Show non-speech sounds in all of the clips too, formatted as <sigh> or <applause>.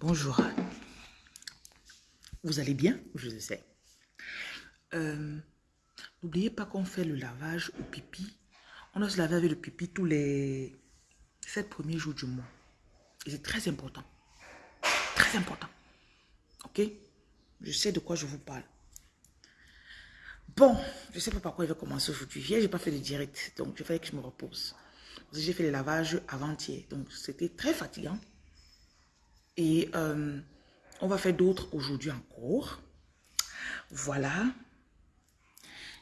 Bonjour. Vous allez bien? Je sais. Euh, N'oubliez pas qu'on fait le lavage au pipi. On doit se laver avec le pipi tous les sept premiers jours du mois. C'est très important. Très important. Ok? Je sais de quoi je vous parle. Bon, je ne sais pas par quoi il va commencer aujourd'hui. Hier, je n'ai pas fait de direct. Donc, je fallait que je me repose. J'ai fait le lavage avant-hier. Donc, c'était très fatigant. Et euh, on va faire d'autres aujourd'hui encore. Voilà.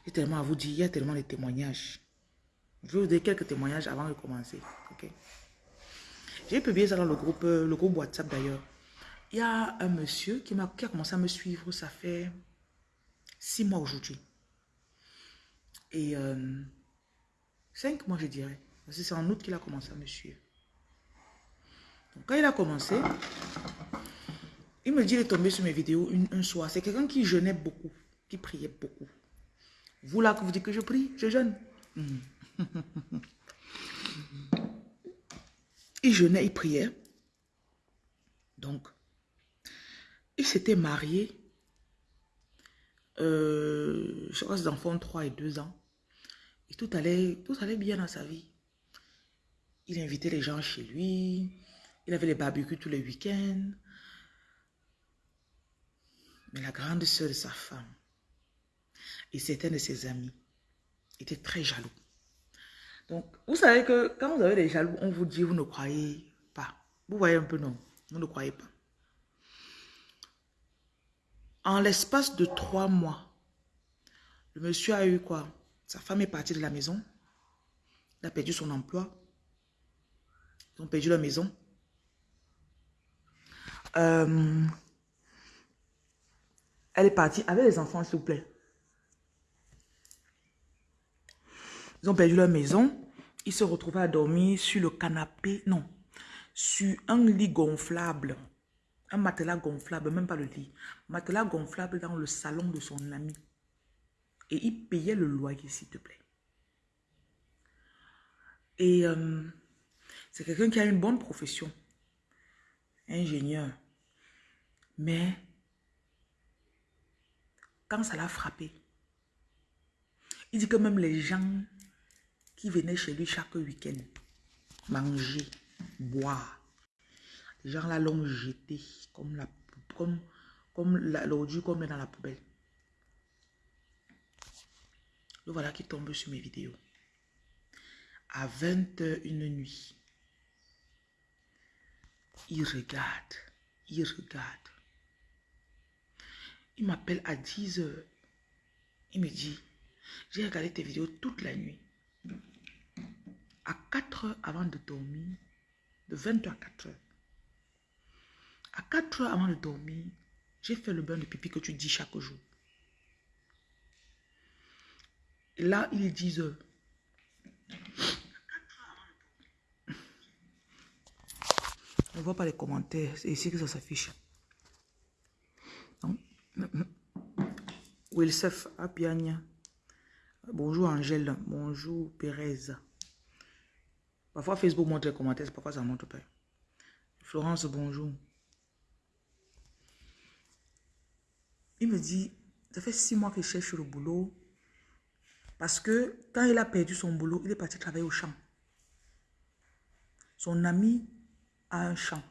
J'ai tellement à vous dire, il y a tellement de témoignages. Je vais vous donner quelques témoignages avant de commencer. ok? J'ai publié ça dans le groupe, euh, le groupe WhatsApp d'ailleurs. Il y a un monsieur qui, a, qui a commencé à me suivre, ça fait six mois aujourd'hui. Et euh, cinq mois, je dirais. C'est en août qu'il a commencé à me suivre quand il a commencé, il me dit il est tombé sur mes vidéos un soir. C'est quelqu'un qui jeûnait beaucoup, qui priait beaucoup. Vous là que vous dites que je prie, je jeûne. il jeûnait, il priait. Donc, il s'était marié. Euh, je crois que ses enfants ont 3 et 2 ans. Et tout allait, tout allait bien dans sa vie. Il invitait les gens chez lui. Il avait les barbecues tous les week-ends. Mais la grande soeur de sa femme et certains de ses amis étaient très jaloux. Donc, vous savez que quand vous avez des jaloux, on vous dit, vous ne croyez pas. Vous voyez un peu, non, vous ne croyez pas. En l'espace de trois mois, le monsieur a eu quoi? Sa femme est partie de la maison. Il a perdu son emploi. Ils ont perdu la maison. Euh, elle est partie avec les enfants, s'il vous plaît. Ils ont perdu leur maison. Ils se retrouvaient à dormir sur le canapé. Non. Sur un lit gonflable. Un matelas gonflable, même pas le lit. Matelas gonflable dans le salon de son ami. Et il payait le loyer, s'il te plaît. Et euh, c'est quelqu'un qui a une bonne profession ingénieur. Mais quand ça l'a frappé, il dit que même les gens qui venaient chez lui chaque week-end, manger, boire, les gens l'ont jeté comme la l'ordure qu'on met dans la poubelle. Le voilà qui tombe sur mes vidéos. À 21 nuit. Il regarde. Il regarde. Il m'appelle à 10 heures. Il me dit, j'ai regardé tes vidéos toute la nuit. À 4 heures avant de dormir, de 22 à 4 heures. À 4 heures avant de dormir, j'ai fait le bain de pipi que tu dis chaque jour. Et là, il est 10 heures. ne vois pas les commentaires. C'est ici que ça s'affiche. Wilsef Apiania. Bonjour Angèle. Bonjour Pérez. Parfois Facebook montre les commentaires, parfois ça montre pas. Florence, bonjour. Il me dit, ça fait six mois qu'il cherche le boulot. Parce que quand il a perdu son boulot, il est parti travailler au champ. Son ami à un champ.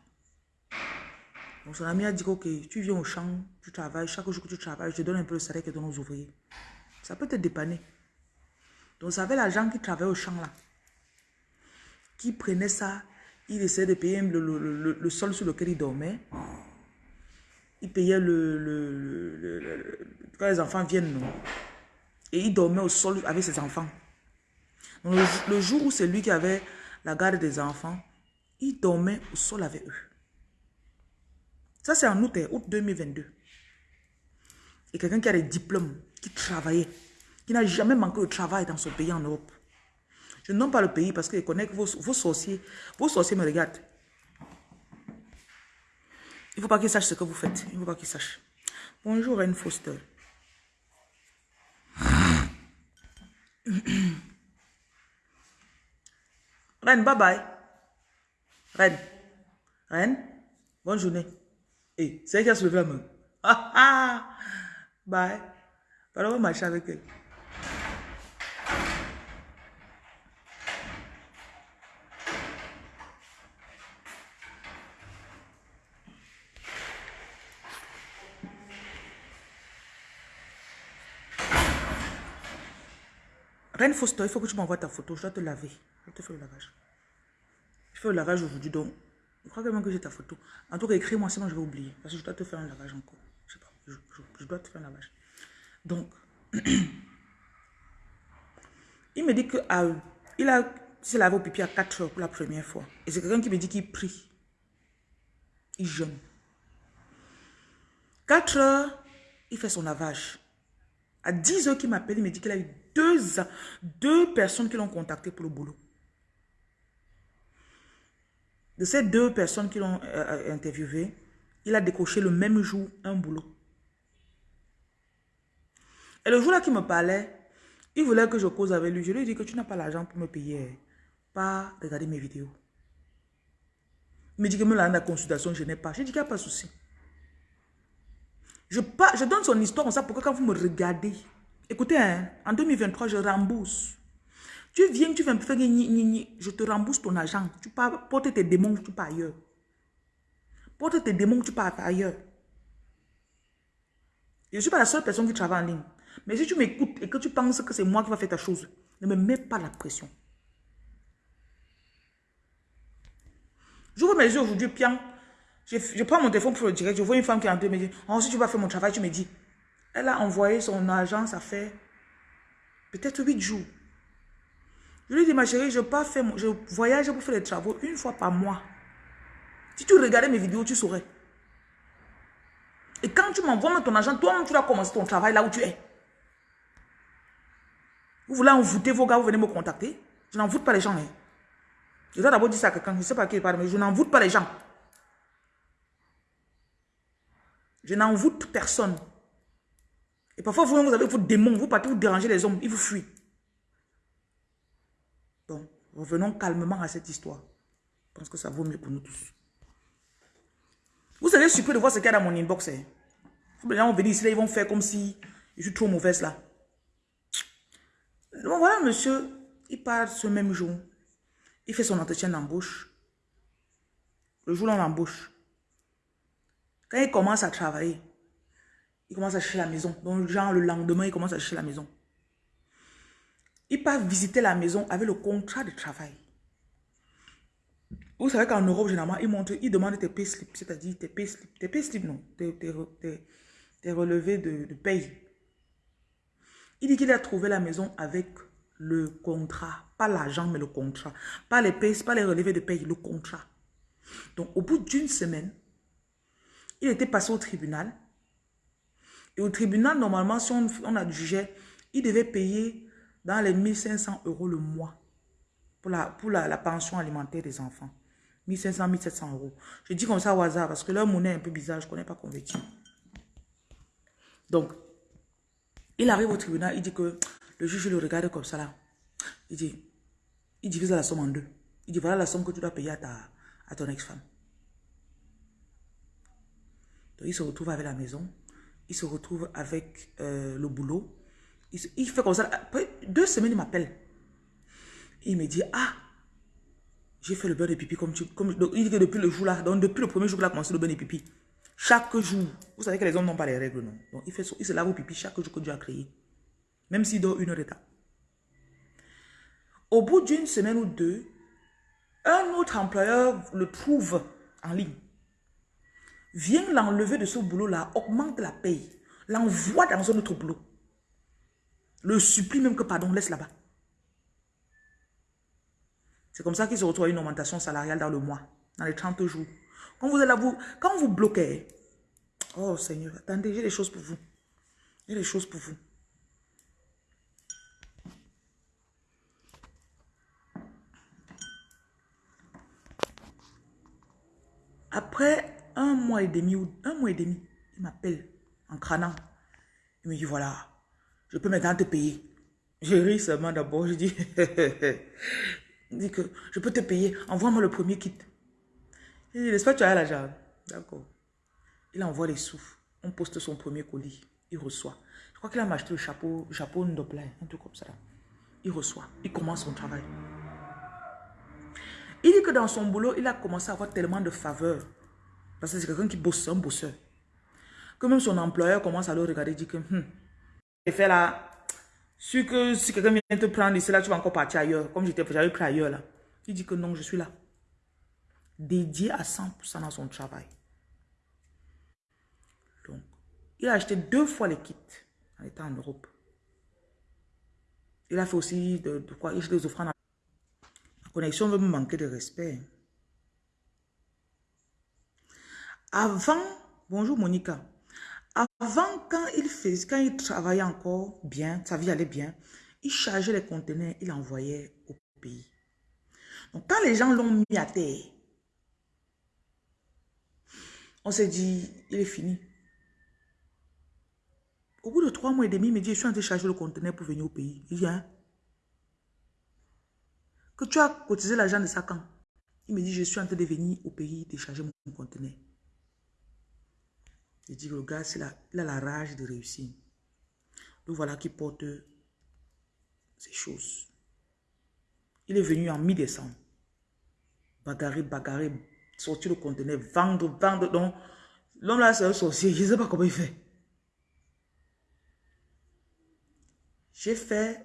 Donc son ami a dit, ok, tu viens au champ, tu travailles, chaque jour que tu travailles, je te donne un peu le salaire que donne aux ouvriers. Ça peut te dépanner. Donc ça avait l'agent qui travaillait au champ là, qui prenait ça, il essayait de payer le, sol sur lequel il dormait. Il payait le, quand les enfants viennent, non. Et il dormait au sol avec ses enfants. Donc le jour où c'est lui qui avait la garde des enfants, Il dormait au sol avec eux. Ça, c'est en août, hein, août 2022. Et quelqu'un qui a des diplômes, qui travaillait, qui n'a jamais manqué de travail dans son pays en Europe. Je ne nomme pas le pays parce que je connais que vos, vos sorciers, vos sorciers me regardent. Il ne faut pas qu'ils sachent ce que vous faites. Il ne faut pas qu'ils sachent. Bonjour, Reine Foster. <coughs> Reine, bye bye. Reine. Reine, bonne journée. Et c'est elle qui a soulevé la main. Ah ah! Bye. Alors, on va marcher avec elle. Reine Foster, il faut que tu m'envoies ta photo. Je dois te laver. Je te fais le lavage. Je fais le lavage aujourd'hui, donc je crois même que j'ai ta photo. En tout cas, écris-moi, sinon je vais oublier. Parce que je dois te faire un lavage encore. Je sais pas, je, dois te faire un lavage. Donc, <clears throat> il me dit que ah, il a s'est lavé au pipi à 4 heures pour la première fois. Et c'est quelqu'un qui me dit qu'il prie. Il jeûne. 4 heures, il fait son lavage. À 10 heures qu'il m'appelle, il me dit qu'il a eu deux, deux personnes qui l'ont contacté pour le boulot. De ces deux personnes qui l'ont euh, euh, interviewé, il a décoché le même jour un boulot. Et le jour-là qu'il me parlait, il voulait que je cause avec lui. Je lui ai dit que tu n'as pas l'argent pour me payer, pas regarder mes vidéos. Il me dit que me la consultation, je n'ai pas. J'ai dit qu'il n'y a pas de souci. Je, je donne son histoire comme ça pour que quand vous me regardez, écoutez, hein, en 2023, je rembourse. Tu viens, tu viens faire je te rembourse ton argent. Tu pars porter tes démons, tu pars ailleurs. Porte tes démons, tu pars ailleurs. Je ne suis pas la seule personne qui travaille en ligne. Mais si tu m'écoutes et que tu penses que c'est moi qui va faire ta chose, ne me mets pas la pression. J'ouvre mes yeux aujourd'hui, bien. Je, prends mon téléphone pour le direct. Je vois une femme qui est en train de me dire, oh, si tu vas faire mon travail, tu me dis. Elle a envoyé son argent, ça fait peut-être 8 jours. Je lui dis, ma chérie, je, je voyage pour faire les travaux une fois par mois. Si tu regardais mes vidéos, tu saurais. Et quand tu m'envoies ton argent, toi-même, tu vas commencer ton travail là où tu es. Vous voulez envoûter vos gars, vous venez me contacter. Je n'envoûte pas les gens. Hein. Je dois d'abord dire ça à quelqu'un, je ne sais pas qui parle, mais je n'envoûte pas les gens. Je n'envoûte personne. Et parfois, vous, vous avez vos démons, vous partez vous déranger les hommes, ils vous fuient. Revenons calmement à cette histoire. Je pense que ça vaut mieux pour nous tous. Vous serez surpris de voir ce qu'il y a dans mon inbox. Hein. Les gens vont venir ici, ils vont faire comme si je suis trop mauvaise là. Donc voilà, monsieur, il part ce même jour. Il fait son entretien d'embauche. Le jour où on l'embauche. Quand il commence à travailler, il commence à chercher la maison. Donc, genre, le lendemain, il commence à chercher la maison. Il part visiter la maison avec le contrat de travail. Vous savez qu'en Europe, généralement, ils montrent, ils demandent tes c'est-à-dire tes payslips, tes payslips, non, tes, tes, relevés de, de paye. Il dit qu'il a trouvé la maison avec le contrat, pas l'argent, mais le contrat. Pas les pays, pas les relevés de paye, le contrat. Donc, au bout d'une semaine, il était passé au tribunal. Et au tribunal, normalement, si on, on a jugé, il devait payer dans les 1500 euros le mois pour la, pour la, pension alimentaire des enfants. 1500, 1700 euros. Je dis comme ça au hasard parce que leur monnaie est un peu bizarre, je ne connais pas converti. Donc, il arrive au tribunal, il dit que le juge le regarde comme ça là. Il dit, il divise la somme en deux. Il dit, voilà la somme que tu dois payer à, ta, à ton ex-femme. Donc, il se retrouve avec la maison. Il se retrouve avec euh, le boulot. Il, fait comme ça. Après deux semaines, il m'appelle. Il me dit, ah, j'ai fait le beurre de pipi comme tu... Comme, il dit que depuis le jour là, donc depuis le premier jour qu'il a commencé le beurre de pipi, chaque jour, vous savez que les hommes n'ont pas les règles, non Donc il, fait, il se lave au pipi chaque jour que Dieu a créé. Même s'il dort une heure d'état. Au bout d'une semaine ou deux, un autre employeur le trouve en ligne. Vient l'enlever de ce boulot-là, augmente la paye, l'envoie dans un autre boulot. Le supplie même que, pardon, laisse là-bas. C'est comme ça qu'il se retrouve à une augmentation salariale dans le mois, dans les 30 jours. Quand vous êtes là, vous, quand vous bloquez, oh Seigneur, attendez, j'ai des choses pour vous. J'ai des choses pour vous. Après un mois et demi, un mois et demi, il m'appelle en crânant. Il me dit, voilà, je peux maintenant te payer. J'ai ri seulement d'abord, je dis, <laughs> il dit que je peux te payer, envoie-moi le premier kit. Il dit, n'est-ce tu as l'argent D'accord. Il envoie les sous. On poste son premier colis. Il reçoit. Je crois qu'il a acheté le chapeau, chapeau Ndopla, un truc comme ça. Il reçoit. Il commence son travail. Il dit que dans son boulot, il a commencé à avoir tellement de faveurs. Parce que c'est quelqu'un qui bosse, un bosseur. Que même son employeur commence à le regarder et dit que, hum, fait là, si, que, si quelqu'un vient te prendre ici, là, tu vas encore partir ailleurs. Comme j'étais, j'avais pris ailleurs là. Il dit que non, je suis là. Dédié à 100% dans son travail. Donc, il a acheté deux fois les kits en étant en Europe. Il a fait aussi de, quoi? Il a des offrandes. La connexion veut me manquer de respect. Avant, bonjour Monica. Avant, quand il faisait, quand il travaillait encore bien, sa vie allait bien, il chargeait les conteneurs, il envoyait au pays. Donc, quand les gens l'ont mis à terre, on s'est dit, il est fini. Au bout de trois mois et demi, il me dit, je suis en train de charger le conteneur pour venir au pays. Il vient. Que tu as cotisé l'argent de ça quand? Il me dit, je suis en train de venir au pays décharger mon conteneur. Il dit, le gars, il a, il a la rage de réussir. Donc voilà qui porte ces choses. Il est venu en mi-décembre. Bagarrer, bagarrer, sortir le conteneur, vendre, vendre. Donc, l'homme là, c'est un sorcier. Je ne sais pas comment il fait. J'ai fait,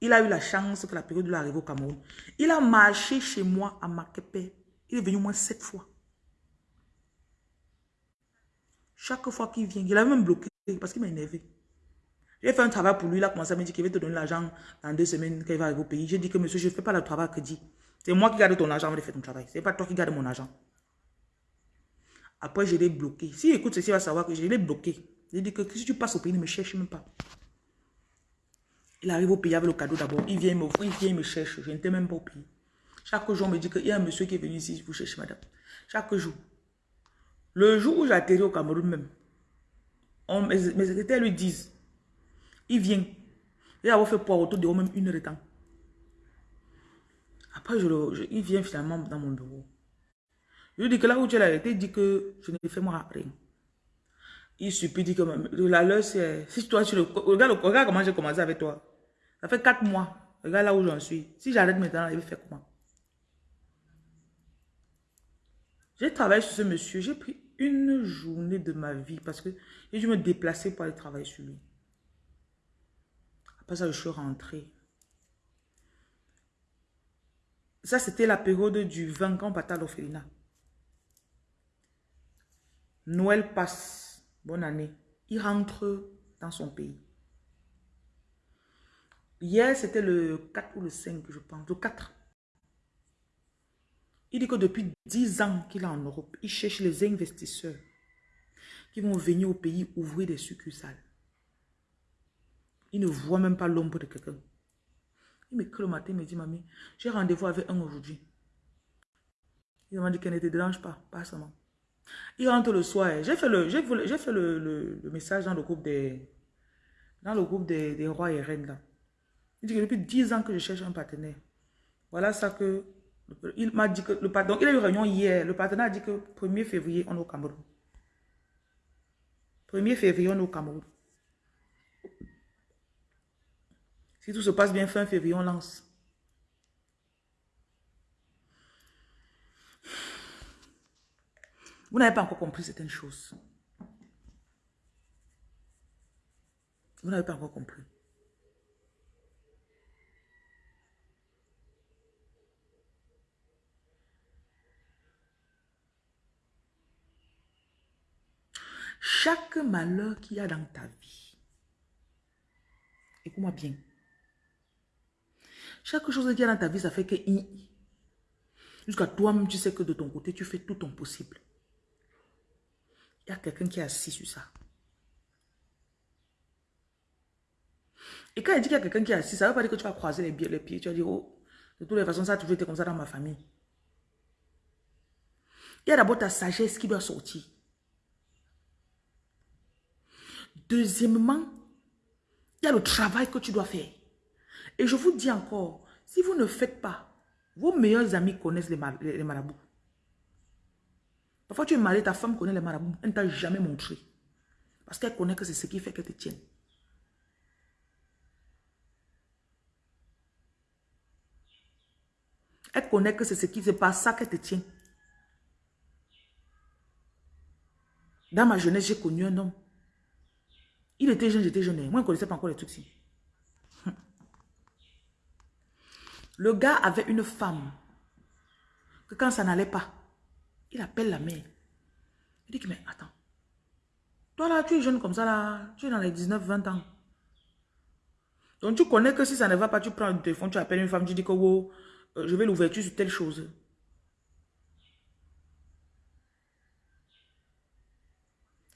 il a eu la chance que la période de l'arrivée au Cameroun. Il a marché chez moi à Makepe. Il est venu au moins sept fois. Chaque fois qu'il vient, il a même bloqué parce qu'il m'a énervé. J'ai fait un travail pour lui, il a commencé à me dire qu'il va te donner l'argent dans deux semaines quand il va arriver au pays. J'ai dit que monsieur, je ne fais pas le travail que dit. C'est moi qui garde ton argent avant de faire ton travail. Ce n'est pas toi qui garde mon argent. Après, je l'ai bloqué. Si écoute ceci, il va savoir que je l'ai bloqué. J'ai dit que si tu passes au pays, ne me cherche même pas. Il arrive au pays avec le cadeau d'abord. Il vient, me, il vient, me cherche. Je n'étais même pas au pays. Chaque jour, on me dit qu'il y a un monsieur qui est venu ici, vous cherchez madame. Chaque jour. Le jour où j'atterris au Cameroun même, mes, secrétaires lui disent, il vient. Il a fait pour autour de même une heure de temps. Après, je, il vient finalement dans mon bureau. Je lui dis que là où tu l'as été, il dit que je n'ai fait moi rien. Il supplie, dit que la leur, c'est... Si toi, tu le... Regarde, comment j'ai commencé avec toi. Ça fait quatre mois. Regarde là où j'en suis. Si j'arrête maintenant, il va faire comment? J'ai travaillé sur ce monsieur. J'ai pris une journée de ma vie parce que j'ai dû me déplacer pour aller travailler sur lui. Après ça, je suis rentrée. Ça, c'était la période du 20 ans à l'orphelinat. Noël passe. Bonne année. Il rentre dans son pays. Hier, c'était le 4 ou le 5, je pense. Le 4. Il dit que depuis 10 ans qu'il est en Europe, il cherche les investisseurs qui vont venir au pays ouvrir des succursales. Il ne voit même pas l'ombre de quelqu'un. Il m'écrit le matin, il me dit, mamie, j'ai rendez-vous avec un aujourd'hui. Il m'a dit qu'elle ne te dérange pas, pas seulement. Il rentre le soir. J'ai fait, le, fait le, message dans le groupe des, dans le groupe des, des rois et reines là. Il dit que depuis 10 ans que je cherche un partenaire. Voilà ça que il m'a dit que le pardon, il a eu réunion hier. Le partenaire a dit que 1er février, on est au Cameroun. 1er février, on est au Cameroun. Si tout se passe bien, fin février, on lance. Vous n'avez pas encore compris certaines choses. Vous n'avez pas encore compris. Chaque malheur qu'il y a dans ta vie, écoute-moi bien. Chaque chose qu'il y a dans ta vie, ça fait que Jusqu'à toi-même, tu sais que de ton côté, tu fais tout ton possible. Il y a quelqu'un qui est assis sur ça. Et quand il dit qu'il y a quelqu'un qui est assis, ça ne veut pas dire que tu vas croiser les, les pieds. Tu vas dire, oh, de toutes les façons, ça a toujours été comme ça dans ma famille. Il y a d'abord ta sagesse qui doit sortir. Deuxièmement, il y a le travail que tu dois faire. Et je vous dis encore, si vous ne faites pas, vos meilleurs amis connaissent les, marabouts. Parfois, tu es marié, ta femme connaît les marabouts. Elle ne t'a jamais montré. Parce qu'elle connaît que c'est ce qui fait qu'elle te tienne. Elle connaît que c'est ce qui, c'est pas ça qu'elle te tient. Dans ma jeunesse, j'ai connu un homme. Il était jeune, j'étais jeune. Moi, je ne connaissais pas encore les trucs <laughs> Le gars avait une femme. Que quand ça n'allait pas, il appelle la mère. Il dit mais attends. Toi là, tu es jeune comme ça là. Tu es dans les 19-20 ans. Donc tu connais que si ça ne va pas, tu prends le téléphone, tu appelles une femme, tu dis que oh, je vais l'ouverture sur telle chose.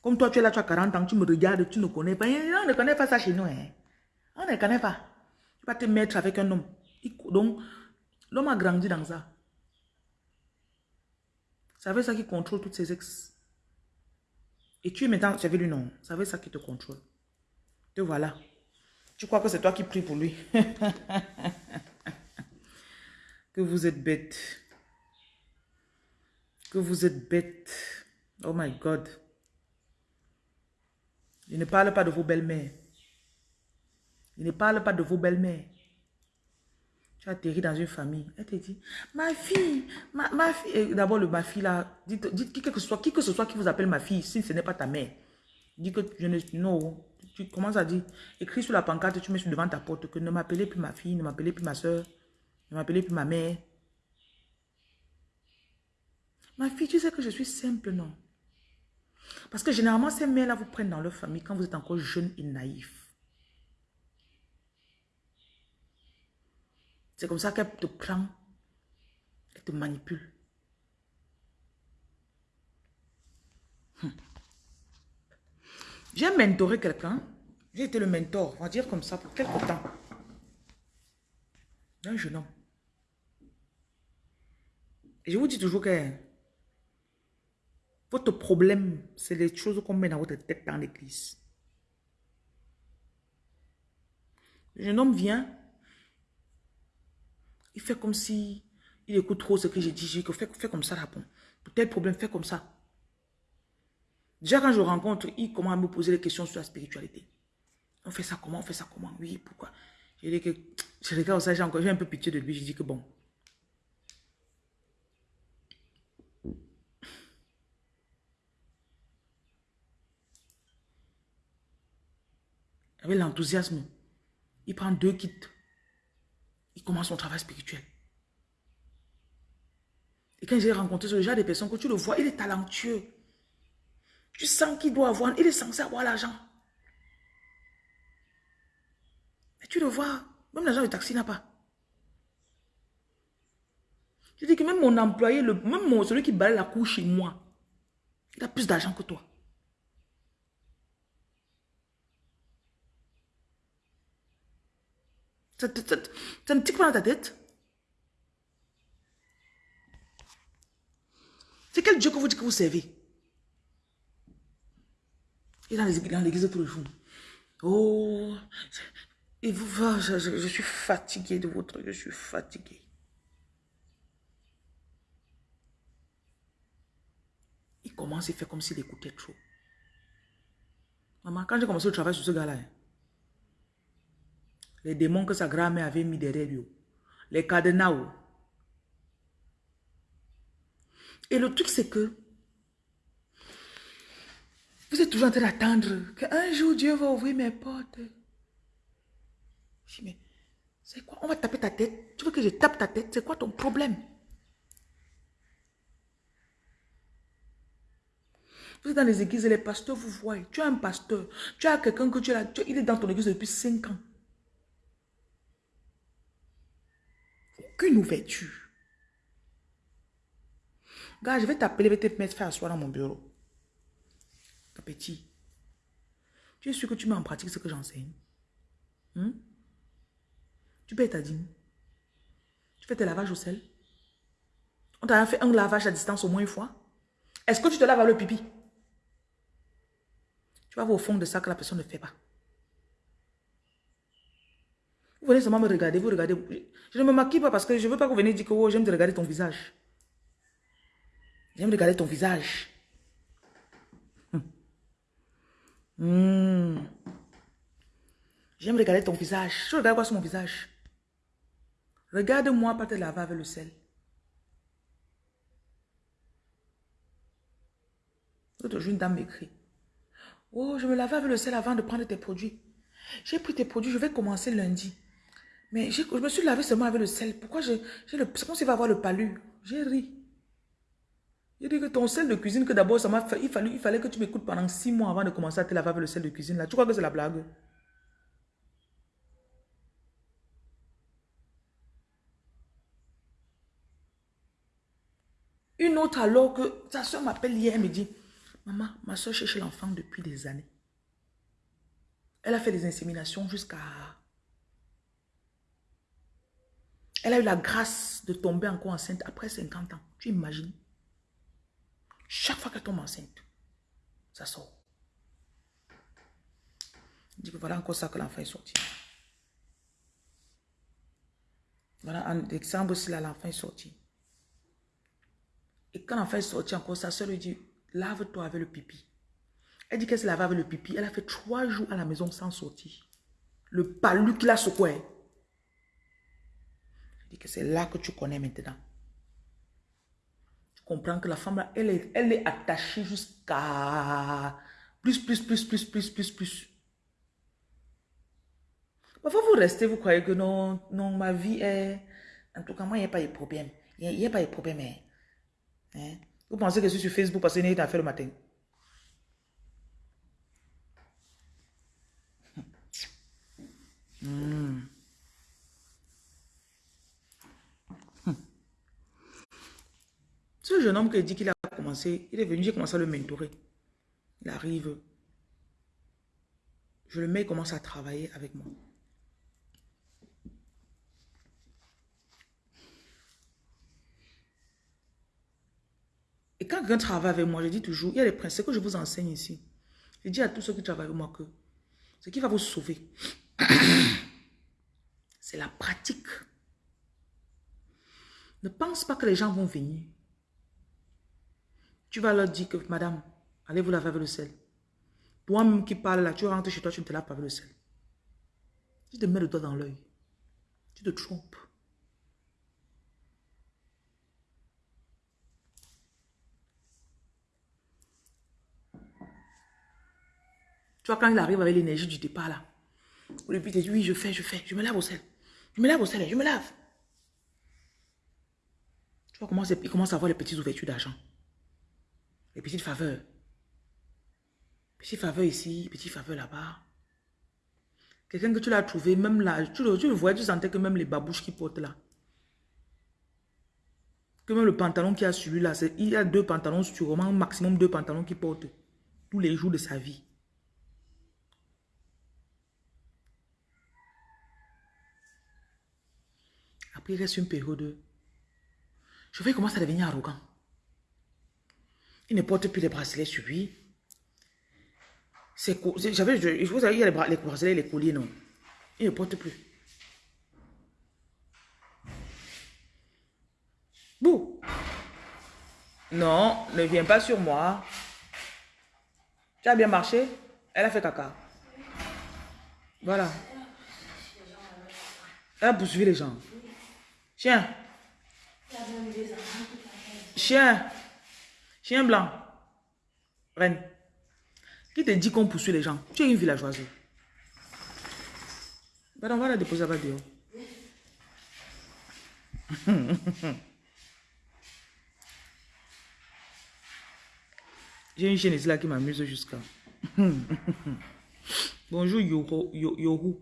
Comme toi, tu es là, tu as 40 ans, tu me regardes, tu ne connais pas. On ne connaît pas ça chez nous. Hein. On ne connaît pas. Tu vas te mettre avec un homme. Donc, l'homme a grandi dans ça. Ça veut ça qui contrôle toutes ses ex. Et tu es maintenant, tu avais lui non. Ça veut ça qui te contrôle. Te voilà. Tu crois que c'est toi qui pries pour lui? <laughs> que vous êtes bête. Que vous êtes bête. Oh my God. Il ne parle pas de vos belles-mères. Il ne parle pas de vos belles-mères. Tu as atterri dans une famille. Elle te dit, ma fille, ma, fille. D'abord, ma fille là, dites, dites qui, que ce soit, qui que ce soit qui vous appelle ma fille, si ce n'est pas ta mère. Dis que je ne. Non. Tu commences à dire, écris sur la pancarte, tu mets devant ta porte que ne m'appelez plus ma fille, ne m'appelez plus ma soeur, ne m'appelez plus ma mère. Ma fille, tu sais que je suis simple, non? Parce que généralement, ces mères-là vous prennent dans leur famille quand vous êtes encore jeune et naïf. C'est comme ça qu'elle te prend, elle te manipule. Hum. J'ai mentoré quelqu'un, j'ai été le mentor, on va dire comme ça, pour quelque temps. Un jeune homme. Je vous dis toujours que votre problème, c'est les choses qu'on met dans votre tête dans l'église. Le jeune homme vient, il fait comme si il écoute trop ce que j'ai dit. Je fais, fais comme ça là. Pour tel problème, fais comme ça. Déjà, quand je rencontre, il commence à me poser des questions sur la spiritualité. On fait ça comment On fait ça comment? Oui, pourquoi? Je dis que je regarde ça, j'ai encore un peu pitié de lui. Je dis que bon, avec l'enthousiasme, il prend deux kits. Il commence son travail spirituel. Et quand j'ai rencontré ce genre de personnes, que tu le vois, il est talentueux. Tu sens qu'il doit avoir, il est censé avoir l'argent. Mais tu le vois, même l'argent du taxi n'a pas. Je dis que même mon employé, le, même celui qui balaye la cour chez moi, il a plus d'argent que toi. Ça, ne tique pas dans ta tête. C'est quel Dieu que vous dites que vous servez? Et dans l'église tous les jours. Oh, et vous, je, je, suis fatigué de votre, je suis fatigué. Il commence, il fait comme s'il écoutait trop. Maman, quand j'ai commencé le travail sur ce gars-là, hein, les démons que sa grand-mère avait mis derrière lui. Les cadenas. Et le truc, c'est que vous êtes toujours en train d'attendre qu'un jour Dieu va ouvrir mes portes. Je dis, mais c'est quoi? On va taper ta tête. Tu veux que je tape ta tête? C'est quoi ton problème? Vous êtes dans les églises et les pasteurs vous voient. Tu as un pasteur. Tu as quelqu'un que tu as. il est dans ton église depuis 5 ans. Aucune ouverture. Gars, je vais t'appeler, je vais te mettre faire asseoir dans mon bureau. petit. Tu es sûr que tu mets en pratique ce que j'enseigne? Hmm? Tu payes ta dîme? Tu fais tes lavages au sel? On t'a fait un lavage à distance au moins une fois? Est-ce que tu te laves avec le pipi? Tu vas voir au fond de ça que la personne ne fait pas. Vous venez seulement me regarder, vous regardez. Je ne me maquille pas parce que je ne veux pas que vous venez dire que oh, j'aime regarder ton visage. J'aime regarder ton visage. Hmm. J'aime regarder ton visage. Je regarde quoi sur mon visage? Regarde-moi pas te laver avec le sel. L'autre jour, une dame m'écrit. Oh, je me lavais avec le sel avant de prendre tes produits. J'ai pris tes produits, je vais commencer lundi. Mais je me suis lavé seulement avec le sel. Pourquoi j'ai le... C'est comme s'il va avoir le palu. J'ai ri. J'ai dit que ton sel de cuisine, que d'abord, ça m'a fait... Il fallait, il fallait que tu m'écoutes pendant six mois avant de commencer à te laver avec le sel de cuisine. Là. Tu crois que c'est la blague? Une autre alors que sa soeur m'appelle hier, elle me dit, maman, ma soeur cherche l'enfant depuis des années. Elle a fait des inséminations jusqu'à Elle a eu la grâce de tomber encore enceinte après 50 ans. Tu imagines? Chaque fois qu'elle tombe enceinte, ça sort. Je dis que voilà encore ça que l'enfant est sorti. Voilà en décembre là, l'enfant est sorti. Et quand l'enfant est sorti encore, sa soeur lui dit, lave-toi avec le pipi. Elle dit qu'elle se lave avec le pipi. Elle a fait trois jours à la maison sans sortir. Le palu qu'il a secoué que c'est là que tu connais maintenant. Comprends que la femme, elle est, elle est attachée jusqu'à plus, plus, plus, plus, plus, plus, plus. Parfois, vous restez, vous croyez que non, non, ma vie est... En tout cas, moi, il n'y a pas de problème. Il n'y a, pas de problème. Hein. hein? Vous pensez que je suis sur Facebook parce que j'ai à faire le matin? Hmm. Ce jeune homme qui dit qu'il a commencé, il est venu, j'ai commencé à le mentorer. Il arrive. Je le mets, commence à travailler avec moi. Et quand quelqu'un travaille avec moi, je dis toujours, il y a des principes que je vous enseigne ici. Je dis à tous ceux qui travaillent avec moi que ce qui va vous sauver, <clears throat> c'est la pratique. Ne pense pas que les gens vont venir. Tu vas leur dire que, madame, allez vous laver avec le sel. Toi-même qui parles là, tu rentres chez toi, tu ne te laves pas avec le sel. Tu te mets le doigt dans l'œil. Tu te trompes. Tu vois, quand il arrive avec l'énergie du départ là, au début, il dit, oui, je fais, je fais, je me lave au sel. Je me lave au sel, je me lave. Tu vois comment il commence à avoir les petites ouvertures d'argent. Les petites faveurs. Petite faveur ici, petite faveur là-bas. Quelqu'un que tu l'as trouvé, même là, tu le, tu vois, tu sentais que même les babouches qu'il porte là. Que même le pantalon qu'il a sur lui là, il y a deux pantalons sûrement, maximum deux pantalons qu'il porte tous les jours de sa vie. Après, il reste une période. Je vais commencer à devenir arrogant. Il ne porte plus les bracelets sur lui. J'avais, vous savez, il y a les, les bracelets, les colliers, non. Il ne porte plus. Bouh. Non, ne viens pas sur moi. Tu as bien marché? Elle a fait caca. Voilà. Elle a poursuivi les gens. Chien. Chien. Chien blanc. Reine. Qui te dit qu'on poursuit les gens? Tu es une villageoise. Ben, on va la déposer dehors. <laughs> J'ai une chaîne ici là qui m'amuse jusqu'à. <laughs> bonjour Yoho.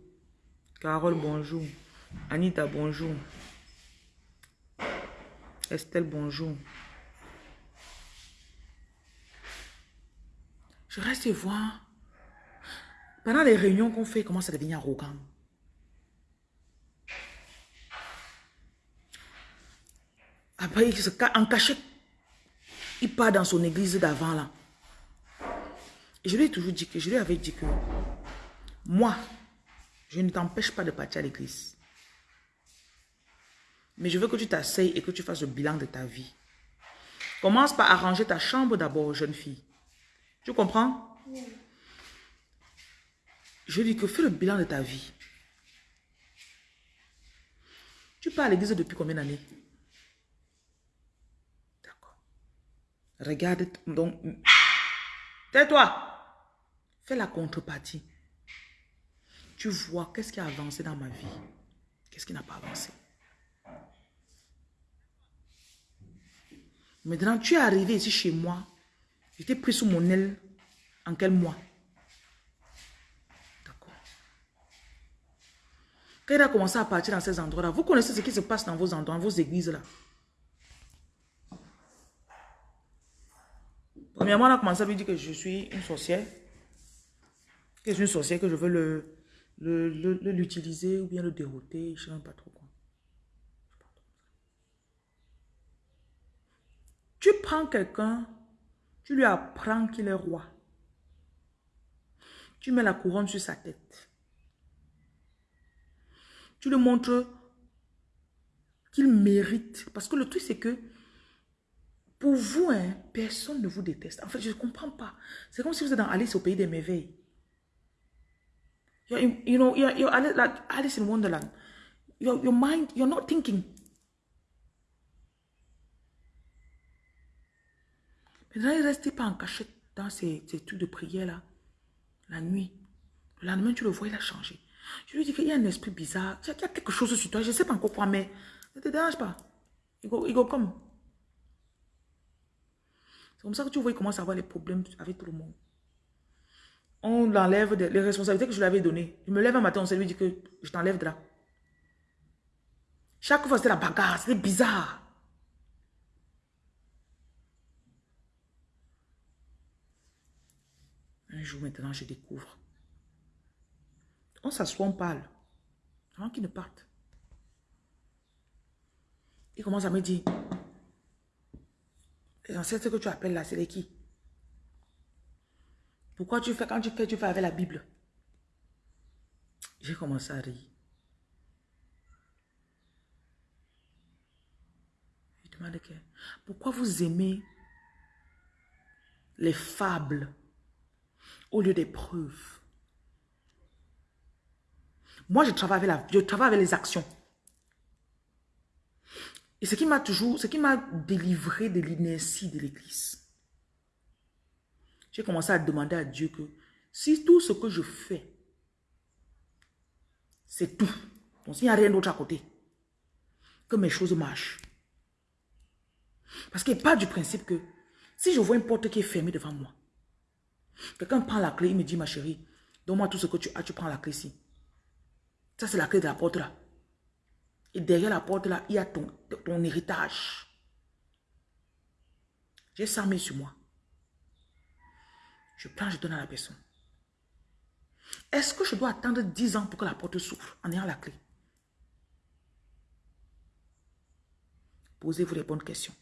Carole, bonjour. Anita, bonjour. Estelle, bonjour. Je reste voir. Pendant les réunions qu'on fait, il commence à devenir arrogant? Après, il se en cachette. Il part dans son église d'avant là. Et je lui ai toujours dit que, je lui avais dit que, moi, je ne t'empêche pas de partir à l'église. Mais je veux que tu t'asseyes et que tu fasses le bilan de ta vie. Commence par arranger ta chambre d'abord, jeune fille. Tu comprends? Je dis que fais le bilan de ta vie. Tu pars à l'église depuis combien d'années? D'accord. Regarde, donc, <clears throat> tais-toi. Fais la contrepartie. Tu vois qu'est-ce qui a avancé dans ma vie? Qu'est-ce qui n'a pas avancé? Maintenant, tu es arrivé ici chez moi. J'étais pris sous mon aile en quel mois? D'accord. Quand il a commencé à partir dans ces endroits-là, vous connaissez ce qui se passe dans vos endroits, dans vos églises-là. Premièrement, on a commencé à lui dire que je suis une sorcière. Que je suis une sorcière, que je veux le l'utiliser ou bien le dérouter. Je ne sais même pas trop quoi. Tu prends quelqu'un, tu lui apprends qu'il est roi. Tu mets la couronne sur sa tête. Tu lui montres qu'il mérite. Parce que le truc, c'est que pour vous, hein, personne ne vous déteste. En fait, je ne comprends pas. C'est comme si vous êtes dans Alice au pays des merveilles. you know, you're, you're Alice in Wonderland. Your mind, you're not thinking. Maintenant, il restait pas en cachette dans ces, ces trucs de prière là, la nuit. Le lendemain, tu le vois, il a changé. Je lui dis qu'il y a un esprit bizarre. Il y a quelque chose sur toi. Je ne sais pas encore quoi, mais ne te dérange pas. Il go, il comme. C'est comme ça que tu vois, il commence à avoir les problèmes avec tout le monde. On enlève les responsabilités que je lui avais données. Je me lève un matin, on se lui dit que je t'enlève de là. Chaque fois, c'était la bagarre. C'était bizarre. Un jour maintenant, je découvre. On s'assoit, on parle. Avant qu'il ne parte. Il commence à me dire, les ancêtres que tu appelles là, c'est les qui? Pourquoi tu fais, quand tu fais, tu fais avec la Bible? J'ai commencé à rire. Je demande pourquoi vous aimez les fables? Au lieu des preuves. Moi, je travaille avec, la, je travaille avec les actions. Et ce qui m'a toujours, ce qui m'a délivré de l'inertie de l'église, j'ai commencé à demander à Dieu que si tout ce que je fais, c'est tout, donc s'il n'y a rien d'autre à côté, que mes choses marchent. Parce qu'il pas du principe que si je vois une porte qui est fermée devant moi, Quelqu'un prend la clé, il me dit, ma chérie, donne-moi tout ce que tu as, tu prends la clé ici. Ça, c'est la clé de la porte là. Et derrière la porte là, il y a ton, ton héritage. J'ai 100 000 sur moi. Je prends, je donne à la personne. Est-ce que je dois attendre 10 ans pour que la porte s'ouvre en ayant la clé? Posez-vous les bonnes questions.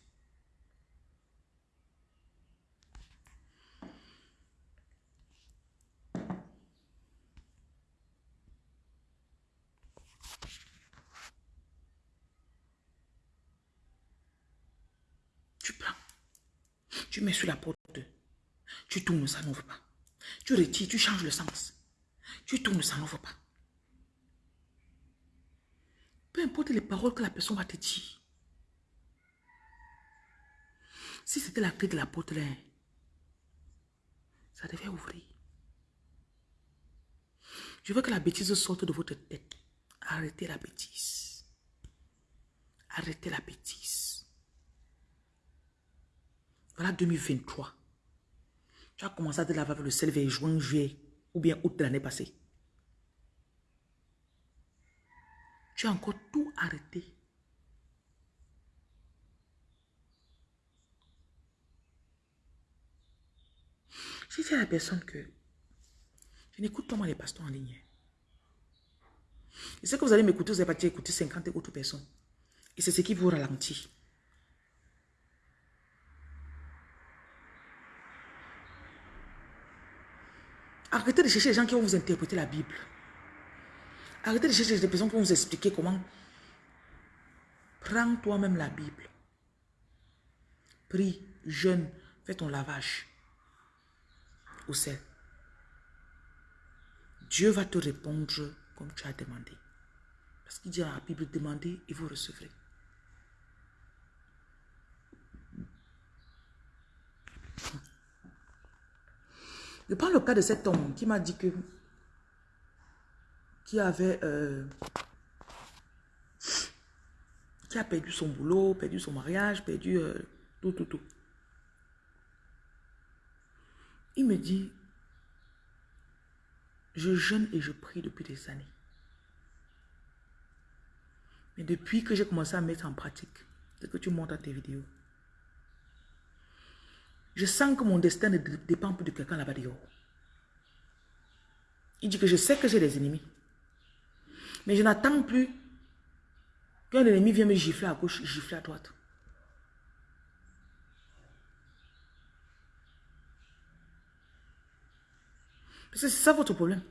Tu mets sur la porte. Tu tournes, ça n'ouvre pas. Tu retires, tu changes le sens. Tu tournes, ça n'ouvre pas. Peu importe les paroles que la personne va te dire. Si c'était la clé de la porte ça devait ouvrir. Je veux que la bêtise sorte de votre tête. Arrêtez la bêtise. Arrêtez la bêtise. Voilà 2023. Tu as commencé à te laver le sel vers juin, juillet ou bien août de l'année passée. Tu as encore tout arrêté. J'ai dit à la personne que je n'écoute pas moi les pasteurs en ligne. Et ce que vous allez m'écouter, vous allez pas écouter 50 autres personnes. Et c'est ce qui vous ralentit. Arrêtez de chercher les gens qui vont vous interpréter la Bible. Arrêtez de chercher des personnes qui vont vous expliquer comment. Prends toi-même la Bible. Prie, jeûne, fais ton lavage au sel. Dieu va te répondre comme tu as demandé. Parce qu'il dit dans la Bible, demandez et vous recevrez. Je prends le cas de cet homme qui m'a dit que qui avait euh, qui a perdu son boulot, perdu son mariage, perdu euh, tout, tout, tout. Il me dit, je jeûne et je prie depuis des années. Mais depuis que j'ai commencé à mettre en pratique ce que tu montres à tes vidéos, je sens que mon destin ne dépend plus de quelqu'un là-bas dehors. Il dit que je sais que j'ai des ennemis. Mais je n'attends plus qu'un ennemi vienne me gifler à gauche, gifler à droite. Parce que c'est ça votre problème.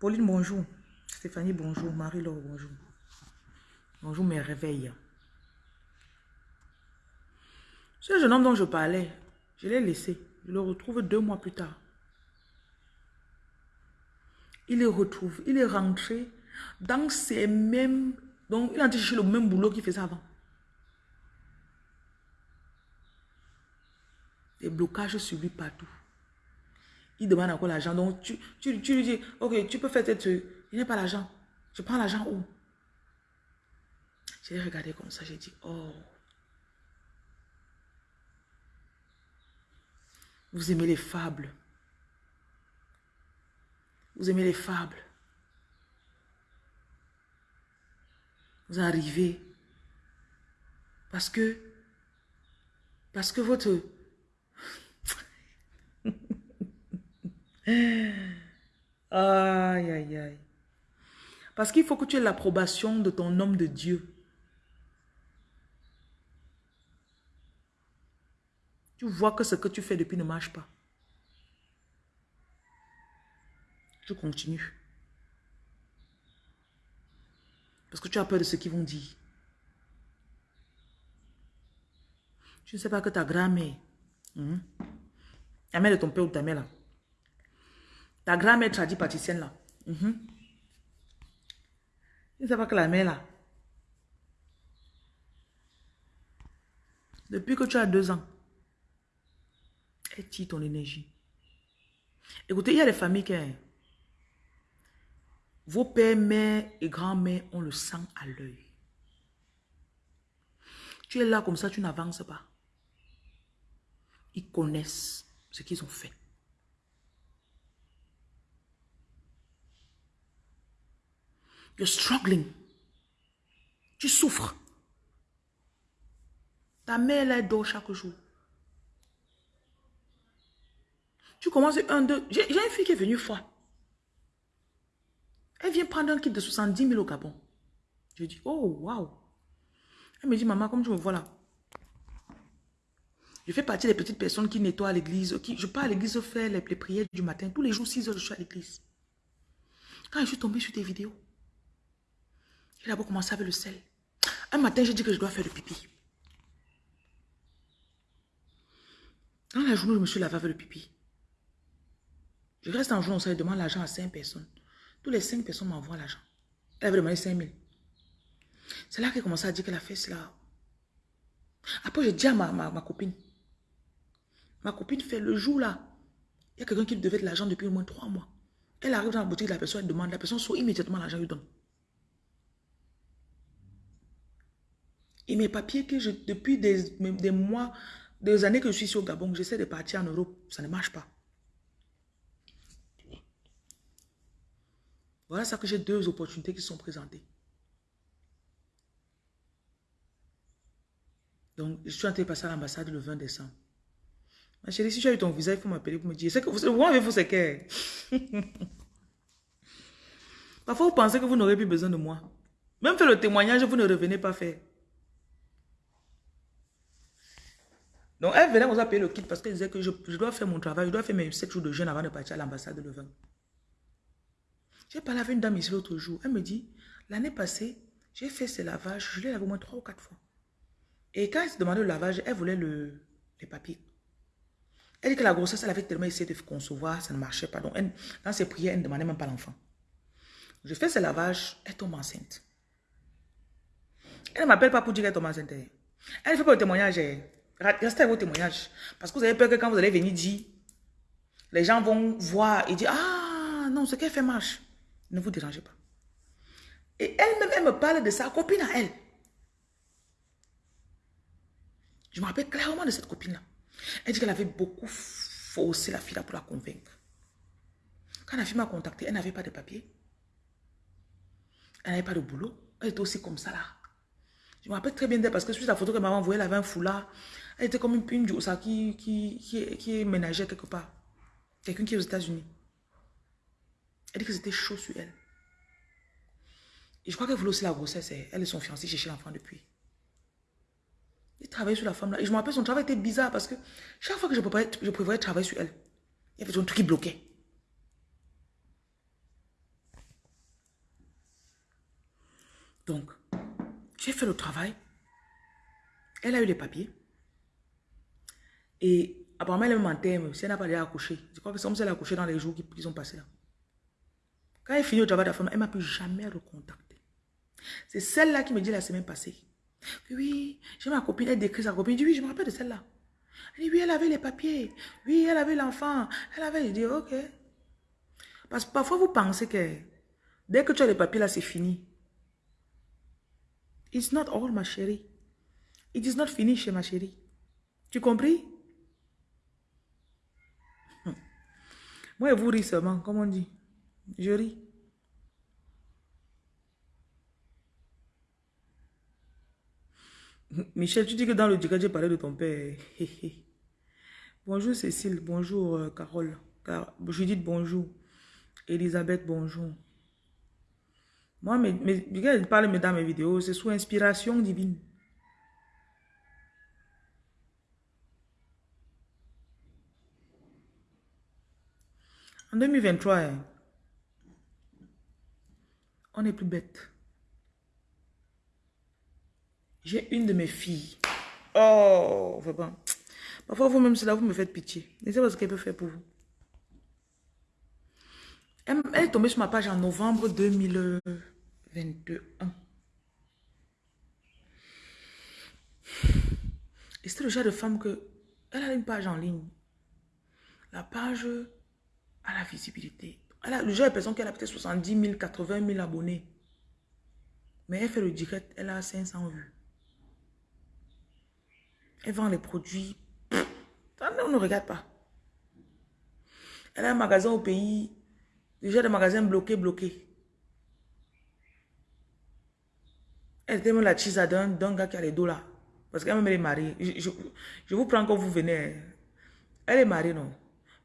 Pauline, bonjour. Stéphanie, bonjour. Marie-Laure, bonjour. Bonjour, mes réveils. Ce jeune homme dont je parlais, je l'ai laissé. Je le retrouve deux mois plus tard. Il le retrouve. Il est rentré dans ces mêmes... Donc, il a cherché le même boulot qu'il faisait avant. Des blocages lui partout. Il demande encore l'argent. Donc, tu, tu, lui dis, ok, tu peux faire cette... Il n'est pas l'argent. Je prends l'argent où? J'ai regardé comme ça, j'ai dit, oh... Vous aimez les fables. Vous aimez les fables. Vous arrivez parce que parce que votre <laughs> aïe aïe aïe parce qu'il faut que tu aies l'approbation de ton homme de Dieu Tu vois que ce que tu fais depuis ne marche pas. Je continue. Parce que tu as peur de ce qu'ils vont dire. Tu ne sais pas que ta grand-mère, hein, la mère de ton père ou ta mère là, ta grand-mère tradie pâtissienne là, mm tu ne sais pas que la mère là, depuis que tu as deux ans, tire ton énergie. Écoutez, il y a des familles qui... Vos pères, mères et grands-mères ont le sang à l'œil. Tu es là comme ça, tu n'avances pas. Ils connaissent ce qu'ils ont fait. You're struggling. Tu souffres. Ta mère, elle dort chaque jour. Tu commences un, deux. J'ai une fille qui est venue fois. Elle vient prendre un kit de 70 000 au Gabon. Je dis, oh, waouh. Elle me dit, maman, comme tu me vois là. Je fais partie des petites personnes qui nettoient l'église. Je pars à l'église faire les, prières du matin. Tous les jours, 6 heures, je suis à l'église. Quand je suis tombée sur tes vidéos, j'ai d'abord commencé avec le sel. Un matin, j'ai dit que je dois faire le pipi. Dans la journée, je me suis lavé avec le pipi. Je reste en jour, ça demande l'argent à cinq personnes. Tous les cinq personnes m'envoient l'argent. Elle avait demandé 5 000. C'est là qu'elle commencé à dire qu'elle a fait cela. Après, je dis à ma, ma, copine. Ma copine fait le jour là. Il y a quelqu'un qui devait de l'argent depuis au moins trois mois. Elle arrive dans la boutique, la personne elle demande, la personne sort immédiatement l'argent, lui donne. Et mes papiers que je, depuis des, des mois, des années que je suis sur Gabon, j'essaie de partir en Europe, ça ne marche pas. Voilà ça que j'ai deux opportunités qui sont présentées. Donc, je suis en train de passer à l'ambassade le 20 décembre. Ma chérie, si tu as eu ton visa, il faut m'appeler pour me dire. C'est que vous, avez-vous c'est que. Parfois, vous pensez que vous n'aurez plus besoin de moi. Même faire le témoignage, vous ne revenez pas faire. Donc, elle venait vous payer le kit parce qu'elle disait que je, dois faire mon travail, je dois faire mes 7 jours de jeûne avant de partir à l'ambassade de Levin. J'ai parlé avec une dame ici l'autre jour. Elle me dit, l'année passée, j'ai fait ce lavage, je l'ai lavé au moins 3 ou 4 fois. Et quand elle se demandait le lavage, elle voulait le, les papiers. Elle dit que la grossesse, elle avait tellement essayé de concevoir, ça ne marchait pas. Donc, dans ses prières, elle ne demandait même pas l'enfant. Je fais ce lavage, elle tombe enceinte. Elle ne m'appelle pas pour dire qu'elle tombe enceinte. Elle ne fait pas le témoignage. Restez avec vos témoignages. Parce que vous avez peur que quand vous allez venir dire, les gens vont voir et dire, ah non, ce qu'elle fait marche. Ne vous dérangez pas. Et elle-même, elle me parle de sa copine à elle. Je me rappelle clairement de cette copine-là. Elle dit qu'elle avait beaucoup forcé la fille là pour la convaincre. Quand la fille m'a contacté, elle n'avait pas de papier. Elle n'avait pas de boulot. Elle était aussi comme ça là. Je me rappelle très bien d'elle parce que sur la photo que maman envoyée, elle avait un foulard. Elle était comme une, une qui, qui, qui, qui ménageait quelque part. Quelqu'un qui est aux États-Unis. Elle dit que c'était chaud sur elle. Et je crois qu'elle voulait aussi la grossesse. Elle et son fiancé cherchaient l'enfant depuis. Il travaillait sur la femme là. Et je me rappelle, son travail était bizarre parce que chaque fois que je prévoyais, je travailler sur elle, il y avait un truc qui bloquait. Donc, j'ai fait le travail. Elle a eu les papiers. Et apparemment, elle en terme. Si elle n'a pas déjà accouché, je crois que c'est comme si elle a accouché dans les jours qui, qui sont passés là. Quand elle finit de la femme, elle ne m'a plus jamais recontacté. C'est celle-là qui me dit la semaine passée. Oui, j'ai ma copine, elle décrit sa copine. Je dis, oui, je me rappelle de celle-là. Elle dit, oui, elle avait les papiers. Oui, elle avait l'enfant. Elle avait, je dis, ok. Parce que parfois, vous pensez que dès que tu as les papiers là, c'est fini. It's not all, ma chérie. It is not finished, ma chérie. Tu compris? Moi, vous ris seulement, comme on dit. Je ris. Michel, tu dis que dans le direct, j'ai parlé de ton père. bonjour Cécile, bonjour euh, Carole. Car, Judith, bonjour. Elisabeth, bonjour. Moi, mais, mais, je parle dans mes vidéos, c'est sous inspiration divine. En 2023, hein, on est plus bête. J'ai une de mes filles. Oh, vraiment. Parfois, vous-même, c'est là vous me faites pitié. Ne savez pas ce qu'elle peut faire pour vous. Elle, est tombée sur ma page en novembre 2021. Et c'était le genre de femme que... Elle a une page en ligne. La page a la visibilité. Elle a, le de a peut-être 70 000, 80 000 abonnés. Mais elle fait le direct, elle a 500 vues. Elle vend les produits. on ne regarde pas. Elle a un magasin au pays. Déjà des magasins bloqués, bloqués. Elle était même la chisa d'un gars qui a les dos là. Parce qu'elle même elle est mariée. Je, vous prends quand vous venez. Elle est mariée, non.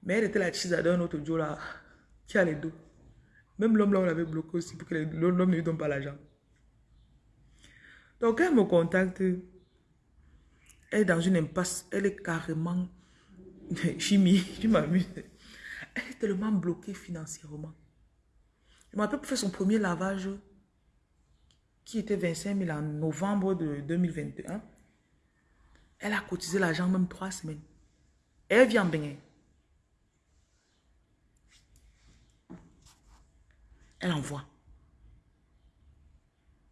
Mais elle était la chisa d'un autre Joe là. Qui a les dos? Même l'homme là, on l'avait bloqué aussi pour que l'homme ne lui donne pas l'argent. Donc elle me contacte. Elle est dans une impasse. Elle est carrément <laughs> chimie. Tu m'amuses. Elle est tellement bloquée financièrement. Je m'appelle pour faire son premier lavage qui était 25 000 en novembre de 2021. Elle a cotisé l'argent même trois semaines. elle vient bien. Elle envoie.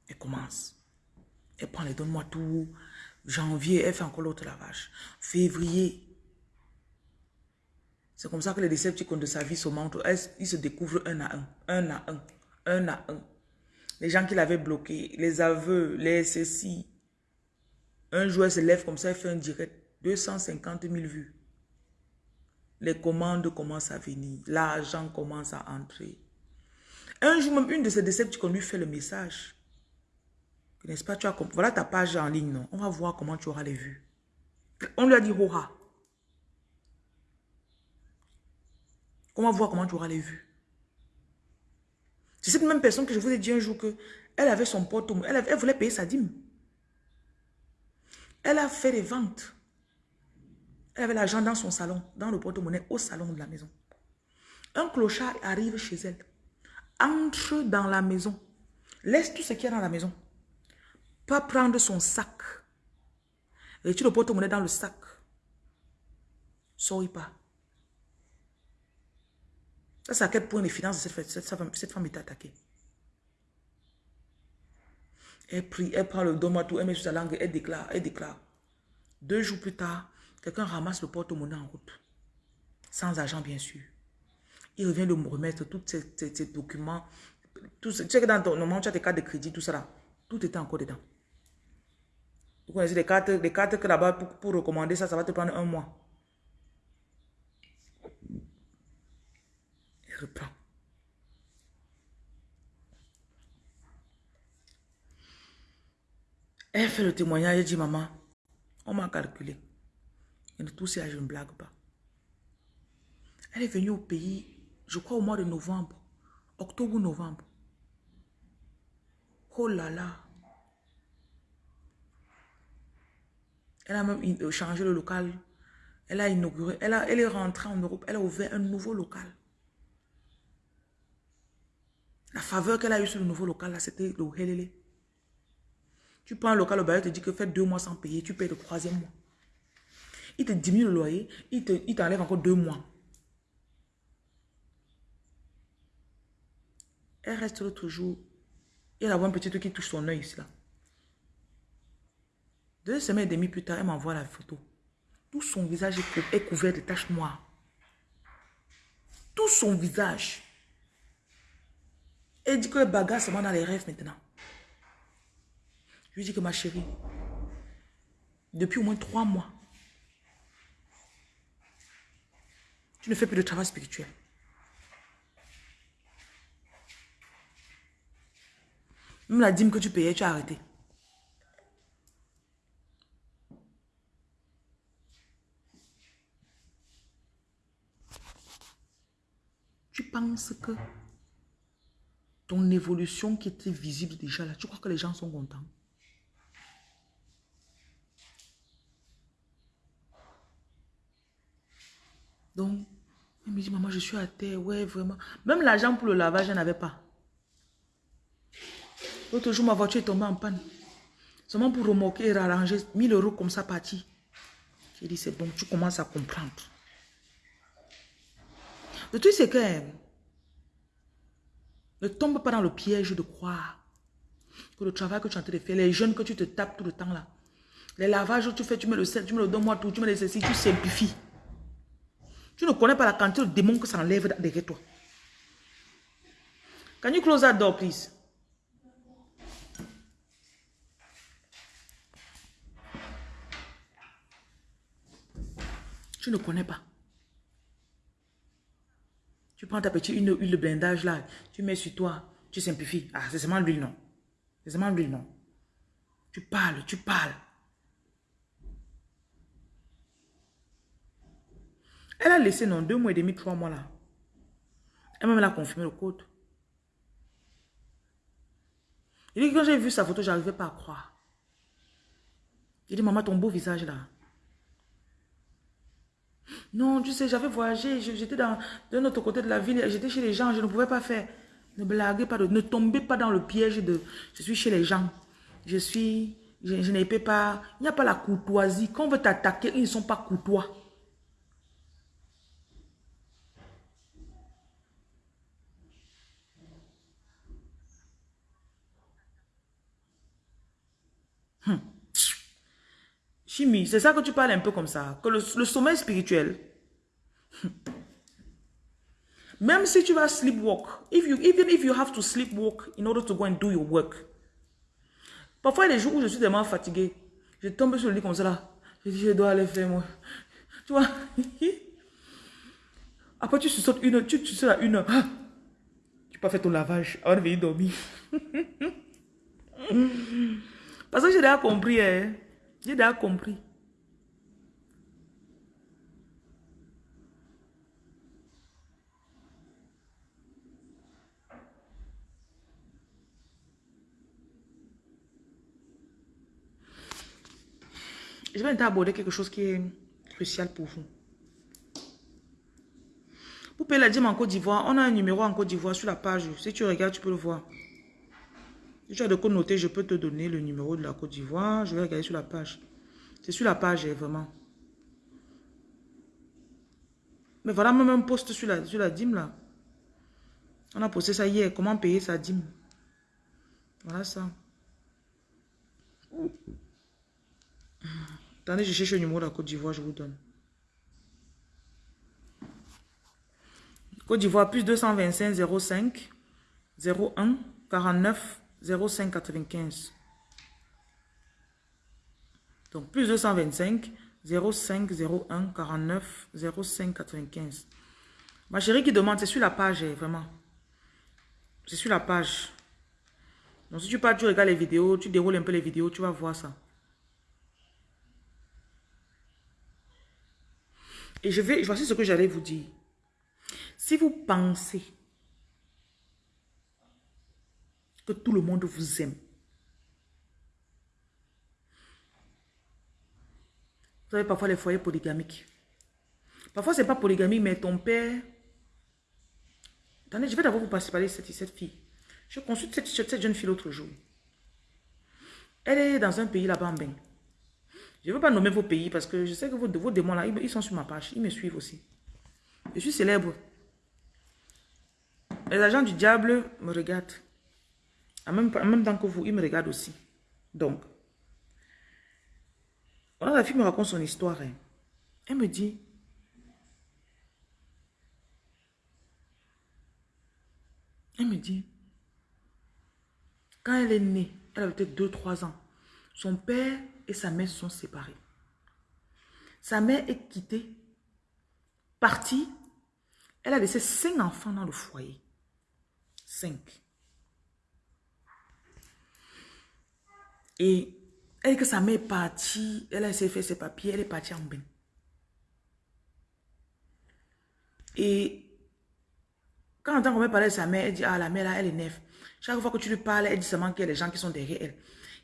Elle commence. Elle prend les donne-moi tout. Janvier, elle fait encore l'autre lavage. Février. C'est comme ça que les décepticons de sa vie se montrent. Ils se découvrent un à un. Un à un. Un à un. Les gens qui l'avaient bloqué, les aveux, les ceci. Un jour, elle se lève comme ça, elle fait un direct. 250 000 vues. Les commandes commencent à venir. L'argent commence à entrer. Un jour même, une de ces décepticons lui fait le message. N'est-ce pas, tu as Voilà ta page en ligne, non? On va voir comment tu auras les vues. On lui a dit Hora. On va voir comment tu auras les vues. C'est cette même personne que je vous ai dit un jour que elle avait son porte elle, elle voulait payer sa dîme. Elle a fait des ventes. Elle avait l'argent dans son salon, dans le porte-monnaie, au salon de la maison. Un clochard arrive chez elle, entre dans la maison, laisse tout ce qu'il y a dans la maison, pas prendre son sac, retire le porte-monnaie dans le sac, sorry pas. Ça, c'est à quel point les finances de cette, femme, cette femme est attaquée. Elle prie, elle prend le donne tout, elle met sur sa langue, elle déclare, elle déclare. Deux jours plus tard, quelqu'un ramasse le porte-monnaie en route. Sans argent, bien sûr. Il revient de me remettre tous ces, documents. Tout tu sais que dans ton moment, tu as tes cartes de crédit, tout ça là. Tout était encore dedans. Vous connaissez les cartes, les cartes que là-bas, pour, pour recommander ça, ça va te prendre un mois. Il reprend. Elle fait le témoignage, elle dit, maman, on m'a calculé. Et tout ça, je ne blague pas. Elle est venue au pays, je crois au mois de novembre, octobre novembre. Oh là là. Elle a même euh, changé le local. Elle a inauguré, elle est rentrée en Europe, elle a ouvert un nouveau local. La faveur qu'elle a eue sur le nouveau local, là, c'était le helele. Tu prends un local, le bailleur te dit que fais deux mois sans payer, tu payes le troisième mois. Il te diminue le loyer, il t'enlève encore deux mois. Elle reste l'autre jour. Elle a un petit truc qui touche son œil ici là. Deux semaines et demie plus tard, elle m'envoie la photo. Tout son visage est couvert de taches noires. Tout son visage. Elle dit que le bagage seulement dans les rêves maintenant. Je lui dis que ma chérie, depuis au moins trois mois, tu ne fais plus de travail spirituel. Même la dîme que tu payais, tu as arrêté. Tu penses que ton évolution qui était visible déjà là, tu crois que les gens sont contents? Donc, elle me dit, maman, je suis à terre. Ouais, vraiment. Même l'argent pour le lavage, je n'avais pas. L'autre jour, ma voiture est tombée en panne. Seulement pour remorquer et rarranger 1000 euros comme ça parti. J'ai dit, c'est bon, tu commences à comprendre. Le truc, c'est que ne tombe pas dans le piège de croire que le travail que tu es en train de faire, les jeunes que tu te tapes tout le temps là, les lavages que tu fais, tu mets le sel, tu mets le donne-moi tout, tu mets les ceci, tu simplifies. Tu ne connais pas la quantité de démons que ça enlève derrière toi. Can you close that door, please? Tu ne connais pas. Tu prends ta petite huile, de blindage là, tu mets sur toi, tu simplifies. Ah, c'est seulement l'huile, non. C'est seulement l'huile, non. Tu parles, tu parles. Elle a laissé, non, deux mois et demi, trois mois là. Elle m'a même confirmé le code. Il dit quand j'ai vu sa photo, je n'arrivais pas à croire. Il dit, maman, ton beau visage là. Non, tu sais, j'avais voyagé, j'étais dans d'un autre côté de la ville, j'étais chez les gens, je ne pouvais pas faire. Ne blaguez pas, ne tombez pas dans le piège de je suis chez les gens. Je suis, je, je n'ai pas, il n'y a pas la courtoisie. Quand on veut t'attaquer, ils ne sont pas courtois. Chimie, c'est ça que tu parles un peu comme ça. Que le, sommeil spirituel, <laughs> même si tu vas sleepwalk, if you, even if you have to sleepwalk in order to go and do your work, parfois des jours où je suis tellement fatigué, je tombe sur le lit comme ça je dis je dois aller faire moi. <laughs> Tu vois? <laughs> Après tu sautes une heure, tu, tu sais à une heure. Ah! Tu peux faire ton lavage avant de venir dormir. Parce que j'ai déjà compris. Hein. J'ai déjà compris. Je vais aborder quelque chose qui est crucial pour vous. Vous payer la dîme en Côte d'Ivoire. On a un numéro en Côte d'Ivoire sur la page. Si tu regardes, tu peux le voir. Si tu as de quoi noter, je peux te donner le numéro de la Côte d'Ivoire. Je vais regarder sur la page. C'est sur la page, eh, vraiment. Mais voilà même un post sur la, sur la dîme là. On a posté ça hier. Comment payer sa dîme? Voilà ça. Attendez, je cherche le numéro de la Côte d'Ivoire, je vous donne. Côte d'Ivoire, plus 225 05 01 49 05 95. Donc, plus 225 05 01 49 05 95. Ma chérie qui demande, c'est sur la page, eh, vraiment. C'est sur la page. Donc, si tu pars, tu regardes les vidéos, tu déroules un peu les vidéos, tu vas voir ça. Et je vais, voici ce que j'allais vous dire. Si vous pensez que tout le monde vous aime, vous avez parfois les foyers polygamiques. Parfois, ce n'est pas polygamique, mais ton père... Attendez, je vais d'abord vous parler de cette, cette fille. Je consulte cette, cette jeune fille l'autre jour. Elle est dans un pays là-bas en bain. Je ne veux pas nommer vos pays parce que je sais que vos, vos démons là, ils sont sur ma page. Ils me suivent aussi. Je suis célèbre. Les agents du diable me regardent. En même, en même temps que vous, ils me regardent aussi. Donc, voilà, la fille me raconte son histoire. Hein. Elle me dit, elle me dit, quand elle est née, elle avait peut-être 2-3 ans, son père et sa mère sont séparés. Sa mère est quittée, partie. Elle a laissé cinq enfants dans le foyer. Cinq. Et elle que sa mère est partie, elle a essayé de faire ses papiers, elle est partie en bain. Et quand on entend qu'on parler de sa mère, elle dit, ah la mère là, elle est nef. Chaque fois que tu lui parles, elle dit seulement qu'il y a des gens qui sont derrière elle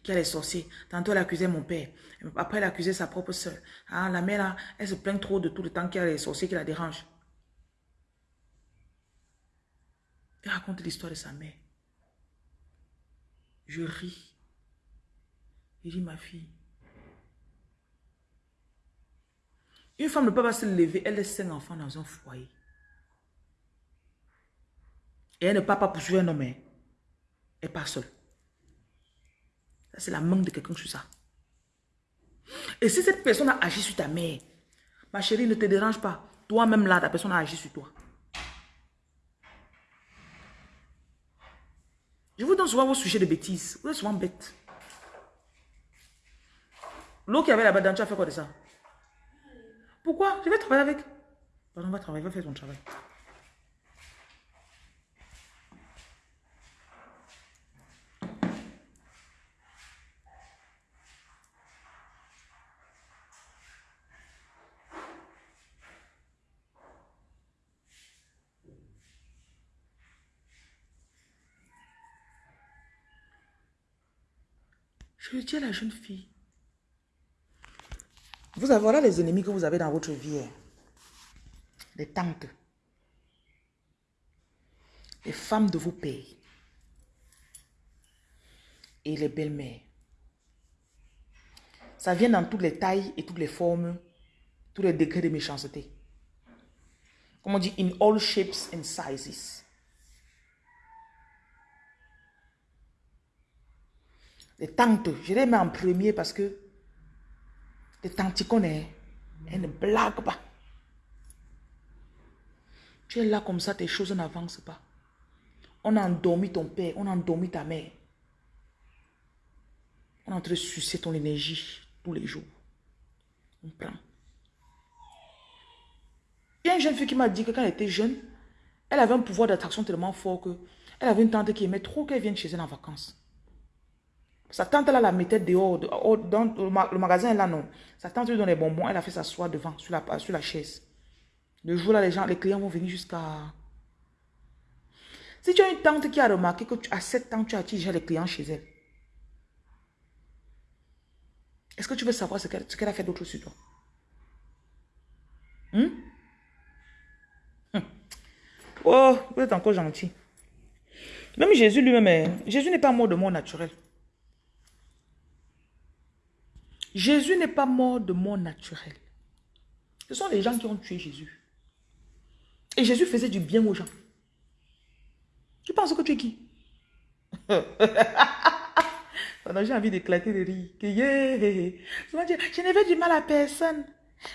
qui a les sorciers. Tantôt, elle accusait mon père. Après, elle accusait sa propre soeur. Ah, la mère, là, elle se plaint trop de tout le temps qu'il y a les sorciers qui la dérangent. Elle raconte l'histoire de sa mère. Je ris. Il dit, ma fille. Une femme ne peut pas se lever, elle laisse cinq enfants dans un foyer. Et elle ne part pas poursuivre un homme. Hein. Elle part seule c'est la main de quelqu'un sur ça. Et si cette personne a agi sur ta mère, ma chérie, ne te dérange pas. Toi-même là, ta personne a agi sur toi. Je vous donne souvent vos sujets de bêtises. Vous êtes souvent bête. L'eau qui avait là-bas, tu as fait quoi de ça Pourquoi Je vais travailler avec. Pardon, on va travailler, va faire ton travail. Je dis à la jeune fille, vous avez voilà les ennemis que vous avez dans votre vie. Hein. Les tantes. Les femmes de vos pays. Et les belles-mères. Ça vient dans toutes les tailles et toutes les formes, tous les degrés de méchanceté. Comme on dit, in all shapes and sizes. les tantes, je les mets en premier parce que les tantes connaissent, elles ne blaguent pas. Tu es là comme ça, tes choses n'avancent pas. On a endormi ton père, on a endormi ta mère. On est en train de sucer ton énergie tous les jours. On prend. Il y a une jeune fille qui m'a dit que quand elle était jeune, elle avait un pouvoir d'attraction tellement fort que elle avait une tante qui aimait trop qu'elle vienne chez elle en vacances. Sa tante là la mettait dehors, dans le magasin là non. Sa tante lui donne les bonbons, elle a fait s'asseoir devant, sur la, chaise. Le jour là, les gens, les clients vont venir jusqu'à... Si tu as une tante qui a remarqué que à 7 ans, tu as déjà les clients chez elle. Est-ce que tu veux savoir ce qu'elle a fait d'autre sur toi? Hmm? Hmm. Oh, vous êtes encore gentil. Même Jésus lui-même, hein. Jésus n'est pas mort de mort naturel. Jésus n'est pas mort de mort naturel. Ce sont les gens qui ont tué Jésus. Et Jésus faisait du bien aux gens. Tu penses que tu es qui? <laughs> J'ai envie d'éclater de rire. Je ne veux du mal à personne.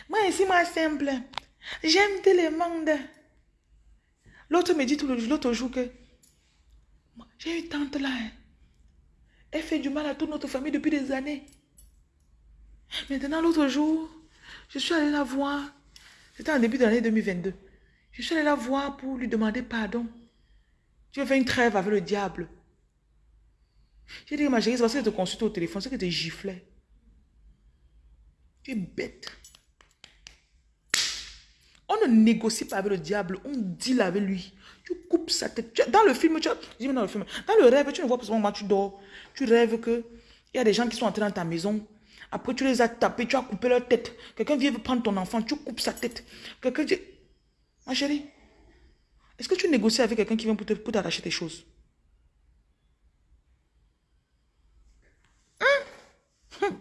Moi, ici, moi, simple. J'aime tout le monde. L'autre me dit tout l'autre jour que j'ai une tante là. Hein. Elle fait du mal à toute notre famille depuis des années. Maintenant, l'autre jour, je suis allée la voir. C'était en début de l'année 2022. Je suis allée la voir pour lui demander pardon. Tu veux faire une trêve avec le diable. J'ai dit, ma chérie, c'est parce que je te consulte au téléphone, c'est que tu giflais. Tu es bête. On ne négocie pas avec le diable, on deal avec lui. Tu coupes sa tête. Dans le film, tu dis dans le film, dans le rêve, tu ne vois pas moment tu dors. Tu rêves que il y a des gens qui sont entrés dans ta maison. Après, tu les as tapés, tu as coupé leur tête. Quelqu'un vient prendre ton enfant, tu coupes sa tête. Quelqu'un dit, ma chérie, est-ce que tu négocies avec quelqu'un qui vient pour t'arracher tes choses? Hein? Hum.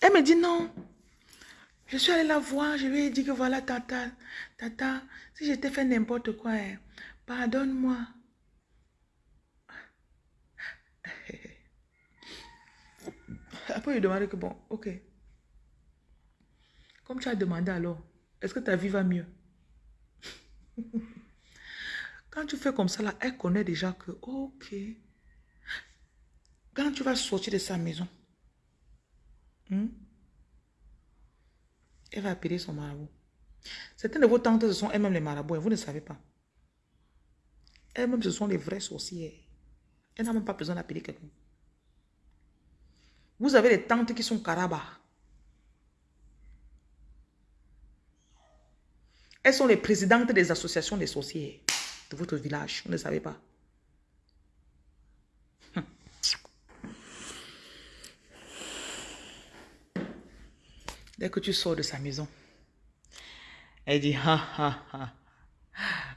Elle me dit non. Je suis allée la voir, je lui ai dit que voilà, tata, tata, si j'étais fait n'importe quoi, hein, pardonne-moi. Après, il demandé que bon, ok. Comme tu as demandé alors, est-ce que ta vie va mieux? <laughs> Quand tu fais comme ça, là, elle connaît déjà que, ok. Quand tu vas sortir de sa maison, hmm, elle va appeler son marabout. Certaines de vos tantes, ce sont elles-mêmes les marabouts et vous ne savez pas. Elles-mêmes, ce sont les vraies sorcières. Elles n'ont même pas besoin d'appeler quelqu'un. Vous avez des tantes qui sont carabas. Elles sont les présidentes des associations des sorcières de votre village. Vous ne savez pas. Dès que tu sors de sa maison, elle dit, ha ha ha,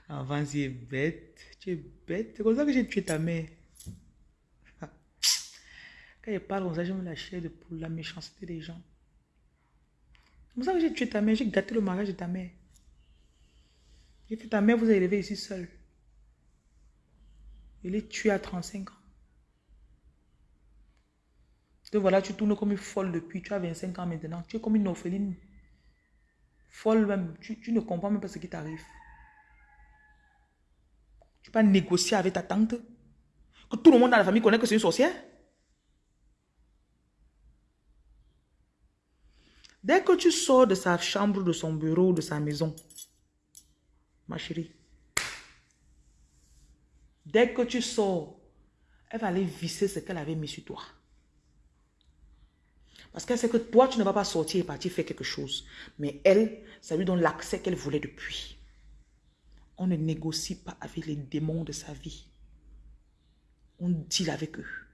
avant es bête, tu es bête. C'est comme ça que j'ai tué ta mère. Quand elle parle comme ça, je me lâche de pour la méchanceté des gens. C'est comme ça que j'ai tué ta mère, j'ai gâté le mariage de ta mère. J'ai fait ta mère vous a élevé ici seule. Elle est tuée à 35 ans. Et voilà, tu tournes comme une folle depuis, tu as 25 ans maintenant. Tu es comme une orpheline. Folle même. Tu, ne comprends même pas ce qui t'arrive. Tu peux négocier avec ta tante. Que tout le monde dans la famille connaît que c'est une sorcière. Dès que tu sors de sa chambre, de son bureau, de sa maison, ma chérie, dès que tu sors, elle va aller visser ce qu'elle avait mis sur toi. Parce qu'elle sait que toi, tu ne vas pas sortir et partir faire quelque chose. Mais elle, ça lui donne l'accès qu'elle voulait depuis. On ne négocie pas avec les démons de sa vie. On deal avec eux.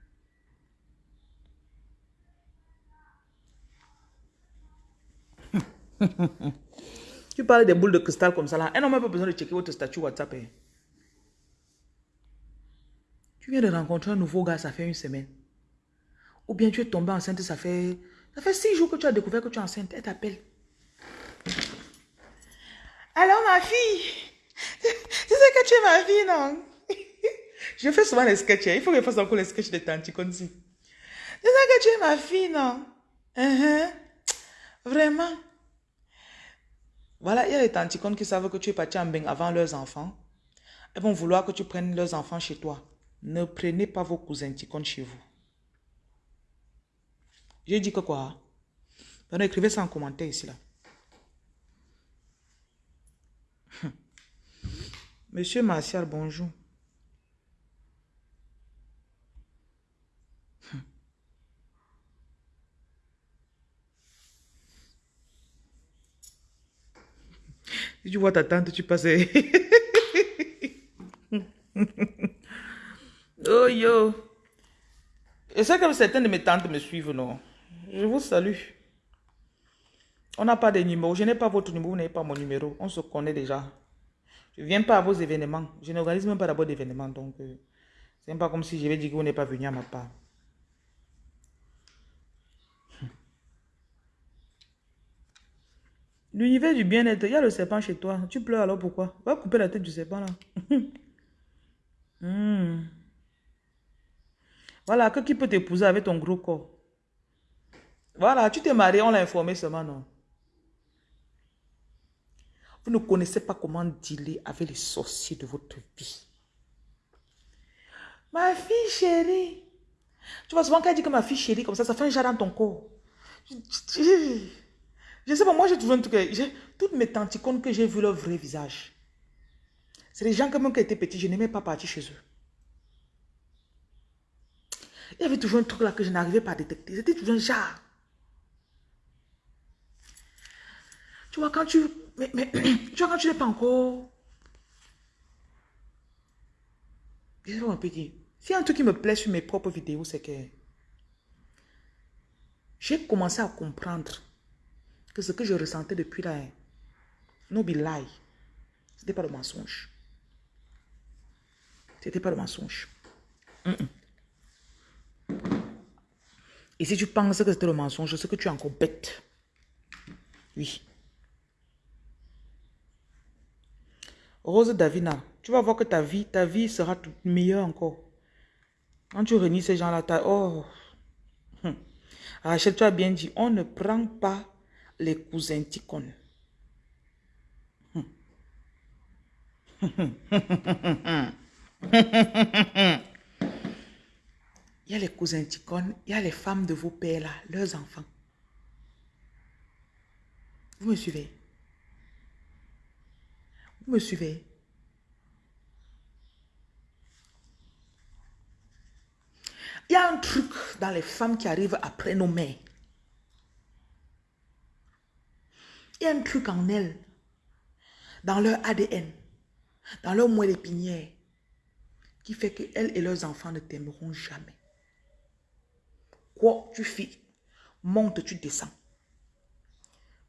<laughs> tu parles des boules de cristal comme ça là. Elle n'a même pas besoin de checker votre statut WhatsApp. Hein. Tu viens de rencontrer un nouveau gars, ça fait une semaine. Ou bien tu es tombé enceinte, ça fait, ça fait six jours que tu as découvert que tu es enceinte. Elle t'appelle. Alors ma fille, tu sais que tu es ma fille, non? <laughs> Je fais souvent les sketchs. Hein. Il faut que je fasse encore les sketchs de Tanti. Tu sais que tu es ma fille, non? Uh-huh. Vraiment. Voilà, il y a les tanticones qui savent que tu es parti en bain avant leurs enfants. Elles vont vouloir que tu prennes leurs enfants chez toi. Ne prenez pas vos cousins ticones chez vous. J'ai dit que quoi? Écrivez ça en commentaire ici là. <laughs> Monsieur Martial, bonjour. Si tu vois ta tante, tu passes. <laughs> oh yo. Et c'est comme certaines de mes tantes me suivent, non? Je vous salue. On n'a pas de numéro. Je n'ai pas votre numéro, vous n'avez pas mon numéro. On se connaît déjà. Je ne viens pas à vos événements. Je n'organise même pas d'abord d'événements. Donc, euh, c'est pas comme si je vais dire que vous n'êtes pas venu à ma part. L'univers du bien-être, il y a le serpent chez toi. Tu pleures alors pourquoi? Va couper la tête du serpent là. <laughs> Hmm. Voilà, que qui peut t'épouser avec ton gros corps? Voilà, tu t'es marié, on l'a informé seulement, non? Vous ne connaissez pas comment dealer avec les sorciers de votre vie. Ma fille chérie. Tu vois souvent quand elle dit que ma fille chérie, comme ça, ça fait un jar dans ton corps. Je sais pas, moi j'ai toujours un truc. Toutes mes tanticones que j'ai vu leur vrai visage. C'est les gens comme qui étaient petits, je n'aimais pas partir chez eux. Il y avait toujours un truc là que je n'arrivais pas à détecter. C'était toujours un genre. Tu vois, quand tu. Mais, <clears throat> tu vois, quand tu n'es pas encore. Je vais un peu dire. S'il y a un truc qui me plaît sur mes propres vidéos, c'est que. J'ai commencé à comprendre que ce que je ressentais depuis là, no be lie, c'était pas le mensonge. C'était pas le mensonge. Et si tu penses que c'était le mensonge, c'est que tu es encore bête. Oui. Rose Davina, tu vas voir que ta vie, ta vie sera meilleure encore. Quand tu réunis ces gens-là, oh. Hum. Rachel, tu as bien dit, on ne prend pas les cousins ticones. Il y a les cousins ticones, il y a les femmes de vos pères là, leurs enfants. Vous me suivez? Vous me suivez? Il y a un truc dans les femmes qui arrivent après nos mères. Il y a un truc en elles, dans leur ADN, dans leur moelle épinière, qui fait qu'elles et leurs enfants ne t'aimeront jamais. Quoi tu fais, monte, tu descends.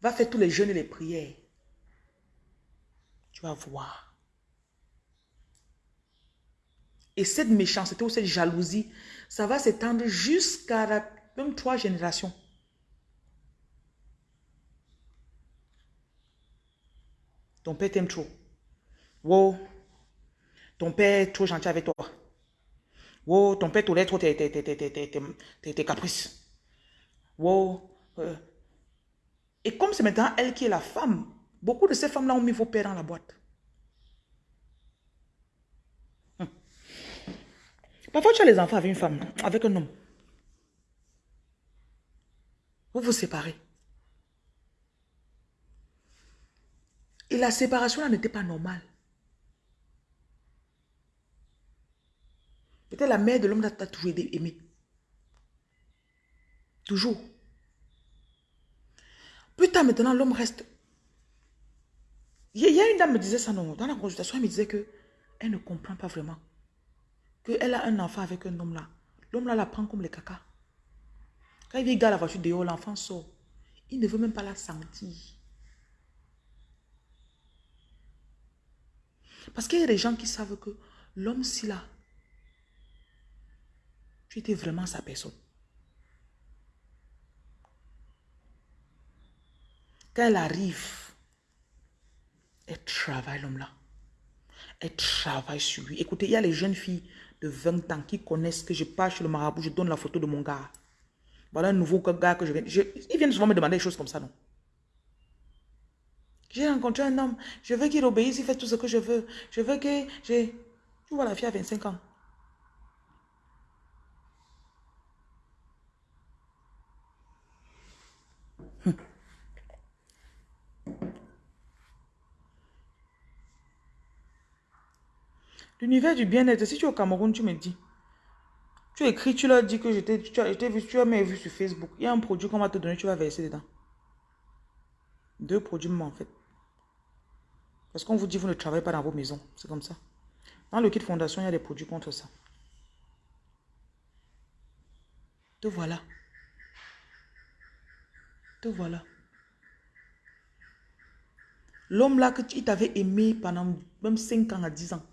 Va faire tous les jeûnes et les prières. Tu vas voir. Et cette méchanceté ou cette jalousie, ça va s'étendre jusqu'à même trois générations. Ton père t'aime trop. Wow. Ton père est trop gentil avec toi. Wow, ton père tolère trop tes, tes, caprices. Wow. Euh. Et comme c'est maintenant elle qui est la femme, beaucoup de ces femmes-là ont mis vos pères dans la boîte. Hum. Parfois, tu as les enfants avec une femme, avec un homme. Vous vous séparez. Et la séparation là n'était pas normale. Peut-être la mère de l'homme t'a toujours aimé. Toujours. Plus tard maintenant, l'homme reste. Il y a une dame me disait ça non, dans la consultation, elle me disait que elle ne comprend pas vraiment. Qu'elle a un enfant avec un homme là. L'homme là la prend comme le caca. Quand il vient la voiture dehors, l'enfant sort. Il ne veut même pas la sentir. Parce qu'il y a des gens qui savent que l'homme, si là, tu étais vraiment sa personne. Quand elle arrive, elle travaille l'homme là. Elle travaille sur lui. Écoutez, il y a les jeunes filles de 20 ans qui connaissent que je pars chez le marabout, je donne la photo de mon gars. Voilà un nouveau gars que je viens. ils viennent souvent me demander des choses comme ça, non? J'ai rencontré un homme. Je veux qu'il obéisse, il fait tout ce que je veux. Je veux que j'ai... Tu vois la fille à 25 ans. Hum. L'univers du bien-être, si tu es au Cameroun, tu me dis. Tu écris, tu leur dis que je vu, tu as vu sur Facebook. Il y a un produit qu'on va te donner, tu vas verser dedans. Deux produits, en fait. Parce qu'on vous dit, vous ne travaillez pas dans vos maisons. C'est comme ça. Dans le kit fondation, il y a des produits contre ça. Te voilà. Te voilà. L'homme là que tu t'avais aimé pendant même 5 ans à 10 ans,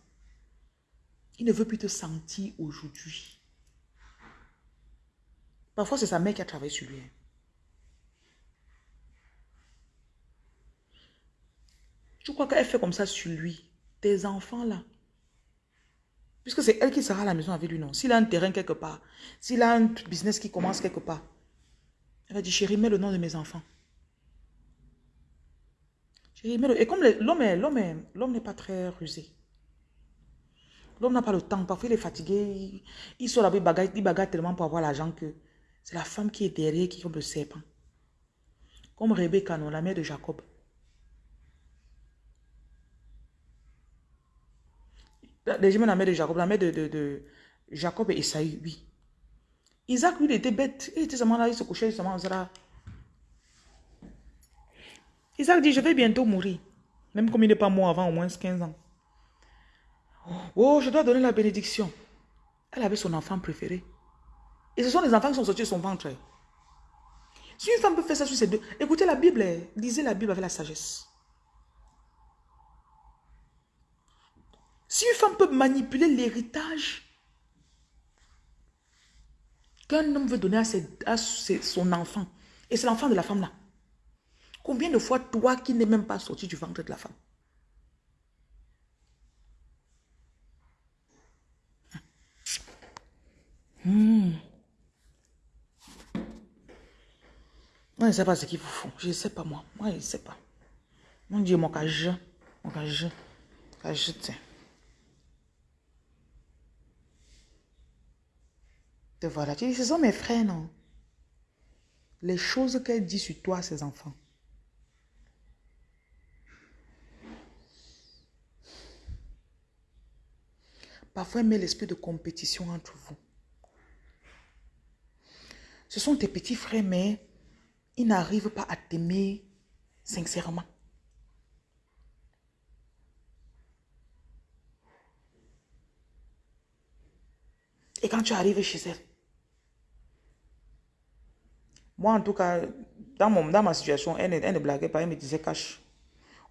il ne veut plus te sentir aujourd'hui. Parfois, c'est sa mère qui a travaillé sur lui. Tu crois qu'elle fait comme ça sur lui Tes enfants là? Puisque c'est elle qui sera à la maison avec lui, non? S'il a un terrain quelque part, s'il a un business qui commence quelque part, elle va dire, chérie, mets le nom de mes enfants. Mets le... Et comme l'homme n'est pas très rusé. L'homme n'a pas le temps. Parfois, il est fatigué. Il, sort avec bagarre, il bagarre tellement pour avoir l'argent que c'est la femme qui est derrière qui comme le serpent. Comme Rebecca, non, la mère de Jacob. Déjà, la mère de Jacob, la mère de, de, Jacob et Esaü, oui. Isaac, lui, il était bête. Il était seulement là, il se couchait seulement là. Isaac dit, je vais bientôt mourir. Même comme il n'est pas mort avant au moins 15 ans. Oh, je dois donner la bénédiction. Elle avait son enfant préféré. Et ce sont les enfants qui sont sortis de son ventre. Si une femme peut faire ça sur ses deux... Écoutez la Bible, lisez la Bible avec la sagesse. Si une femme peut manipuler l'héritage qu'un homme veut donner à, son enfant, et c'est l'enfant de la femme là, combien de fois toi qui n'es même pas sorti du ventre de la femme, hmm. Moi, je ne sais pas ce qu'il vous faut. Je ne sais pas, moi. Moi, je ne sais pas. Mon Dieu, mon cage. Mon cage. Cage, tiens. Voilà. Tu dis, ce sont mes frères, non? Les choses qu'elle dit sur toi, ses enfants. Parfois, elle met l'esprit de compétition entre vous. Ce sont tes petits frères, mais ils n'arrivent pas à t'aimer sincèrement. Et quand tu arrives chez elle, moi en tout cas, dans, mon, dans ma situation, elle, ne blaguait pas, elle me disait cache.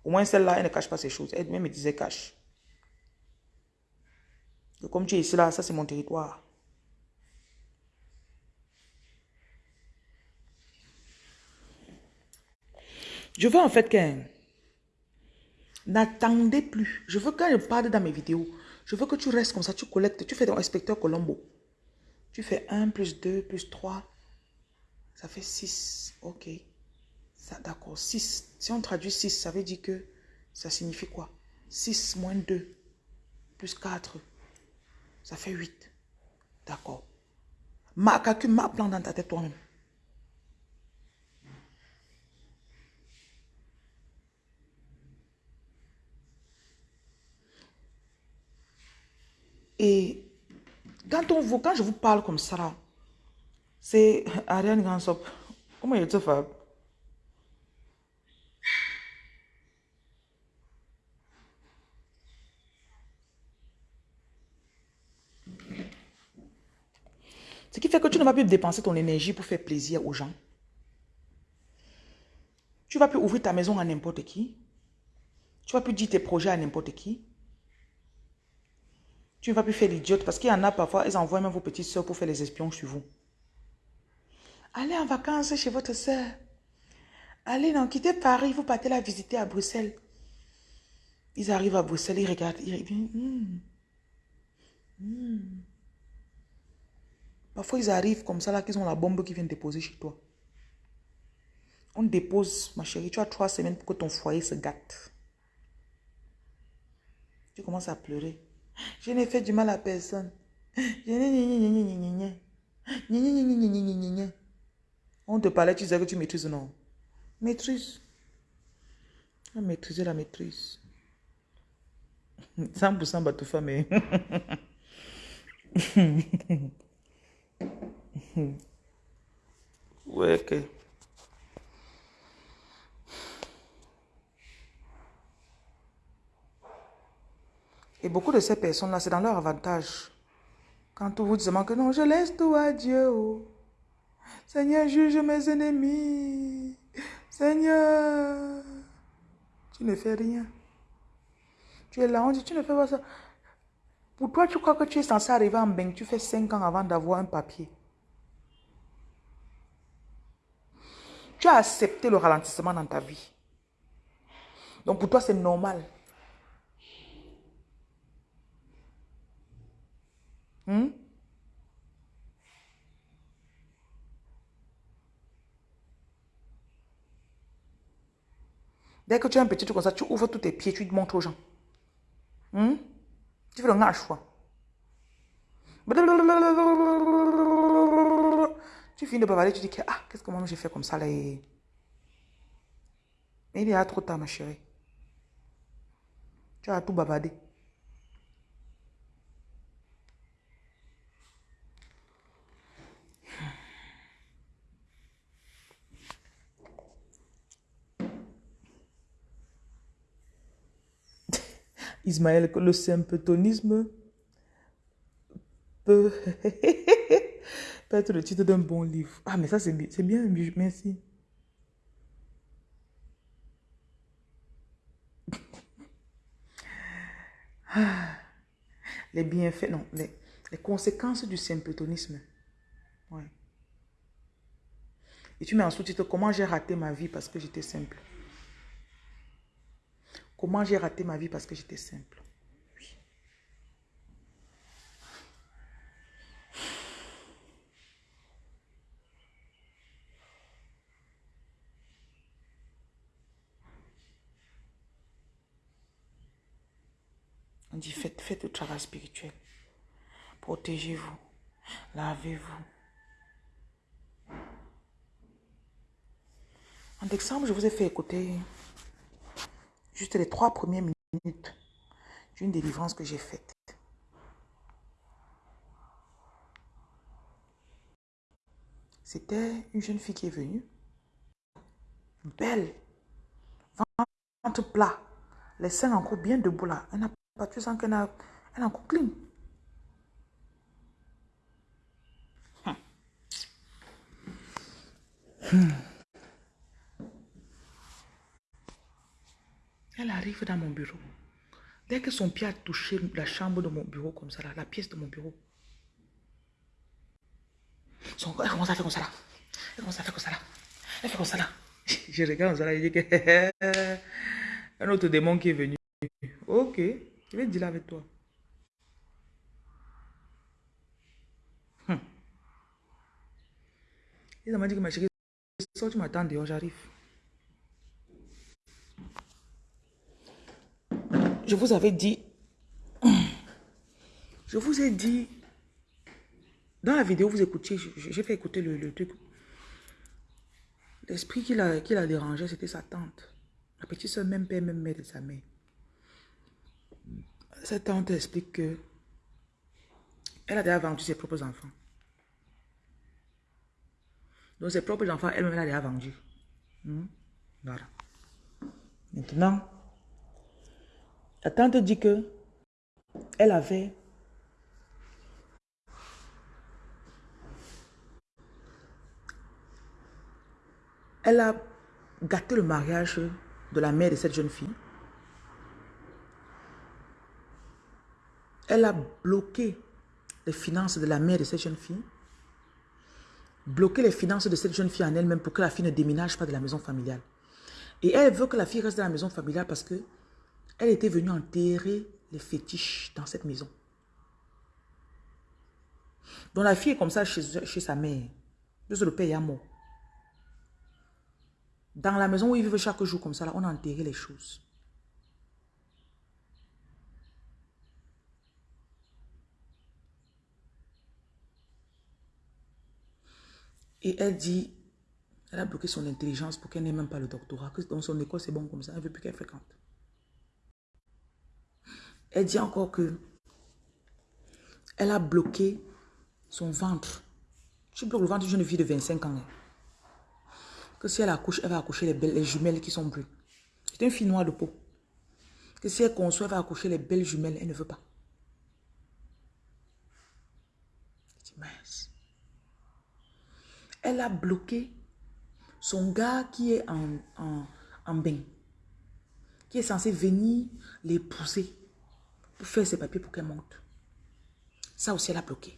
Au moins celle-là, elle ne cache pas ses choses. Elle, me disait cache. comme tu es ici là, ça c'est mon territoire. Je veux en fait que n'attendez plus. Je veux quand je parle dans mes vidéos, je veux que tu restes comme ça, tu collectes, tu fais ton inspecteur Colombo. Tu fais 1 plus 2 plus 3, ça fait 6. Ok. D'accord, 6. Si on traduit 6, ça veut dire que ça signifie quoi? 6 moins 2 plus 4, ça fait 8. D'accord. Ma calcul, ma plan dans ta tête toi-même. Et quand, on vous, quand je vous parle comme ça, c'est Ariane Gansop. Comment il te fait Ce qui fait que tu ne vas plus dépenser ton énergie pour faire plaisir aux gens. Tu vas plus ouvrir ta maison à n'importe qui. Tu vas plus dire tes projets à n'importe qui. Tu ne vas plus faire l'idiote parce qu'il y en a parfois, ils envoient même vos petites soeurs pour faire les espions sur vous. Allez en vacances chez votre soeur. Allez, non, quittez Paris, vous partez la visiter à Bruxelles. Ils arrivent à Bruxelles, ils regardent, ils hmm, hmm. Parfois, ils arrivent comme ça, là, qu'ils ont la bombe qui vient déposer chez toi. On dépose, ma chérie, tu as trois semaines pour que ton foyer se gâte. Tu commences à pleurer. Je n'ai fait du mal à personne. On te parlait, tu disais que tu maîtrises, non? Maîtrise. Maîtriser la maîtrise. <laughs> 100% Batoufa, mais... <laughs> ouais, ok. Et beaucoup de ces personnes-là, c'est dans leur avantage. Quand on vous dit que non, je laisse tout à Dieu. Seigneur, juge mes ennemis. Seigneur, tu ne fais rien. Tu es là, on dit, tu ne fais pas ça. Pour toi, tu crois que tu es censé arriver en bain, tu fais 5 ans avant d'avoir un papier. Tu as accepté le ralentissement dans ta vie. Donc pour toi, c'est normal. Hmm? Dès que tu as un petit truc comme ça, tu ouvres tous tes pieds, tu montres aux gens. Hmm? Tu fais le ngâche, quoi. Tu finis de bavarder, tu dis que, ah, qu'est-ce que moi j'ai fait comme ça là Mais il y a trop tard, ma chérie. Tu as tout bavardé. Ismaël, le symptonisme <laughs> peut, être le titre d'un bon livre. Ah, mais ça, c'est bien, bien, merci. <laughs> Ah, les bienfaits, non, les, les conséquences du symptonisme. Ouais. Et tu mets en sous-titre comment j'ai raté ma vie parce que j'étais simple? Comment j'ai raté ma vie parce que j'étais simple? On dit faites, faites le travail spirituel. Protégez-vous. Lavez-vous. En décembre, je vous ai fait écouter juste les trois premières minutes d'une délivrance que j'ai faite. C'était une jeune fille qui est venue. Belle. Ventre plat. Les seins encore bien debout là. Elle n'a pas, tu sens qu'elle a, elle encore clean. Hmm. Elle arrive dans mon bureau. Dès que son pied a touché la chambre de mon bureau comme ça, la pièce de mon bureau, son, elle commence à faire comme ça là. Elle commence à faire comme ça là. Elle fait comme ça là. <laughs> Je regarde comme ça là je dis que <laughs> un autre démon qui est venu. Ok, je vais dire avec toi. Hum. Il dit que ma chérie, tu m'attends dehors, j'arrive. Je vous avais dit, <clears throat> je vous ai dit, dans la vidéo, vous écoutiez, j'ai fait écouter le, truc. L'esprit qui l'a qui dérangé, c'était sa tante. La petite soeur, même père, même mère de sa mère. Cette tante explique que elle a déjà vendu ses propres enfants. Donc ses propres enfants, elle-même, elle a déjà vendu. Hmm? Voilà. Maintenant, la tante dit que elle avait elle a gâté le mariage de la mère de cette jeune fille. Elle a bloqué les finances de la mère de cette jeune fille. Bloqué les finances de cette jeune fille en elle-même pour que la fille ne déménage pas de la maison familiale. Et elle veut que la fille reste dans la maison familiale parce que elle était venue enterrer les fétiches dans cette maison. Donc la fille est comme ça chez, sa mère. le père mort. Dans la maison où ils vivent chaque jour comme ça, on a enterré les choses. Et elle dit, elle a bloqué son intelligence pour qu'elle n'ait même pas le doctorat. Dans son école, c'est bon comme ça. Elle ne veut plus qu'elle fréquente. Elle dit encore que elle a bloqué son ventre. Tu bloques le ventre d'une jeune fille de 25 ans. Hein. Que si elle accouche, elle va accoucher les, belles, les jumelles qui sont brunes. C'est une fille noire de peau. Que si elle conçoit, elle va accoucher les belles jumelles. Elle ne veut pas. Elle a bloqué son gars qui est en, en, en bain, qui est censé venir l'épouser faire ses papiers pour qu'elle monte. Ça aussi, elle a bloqué.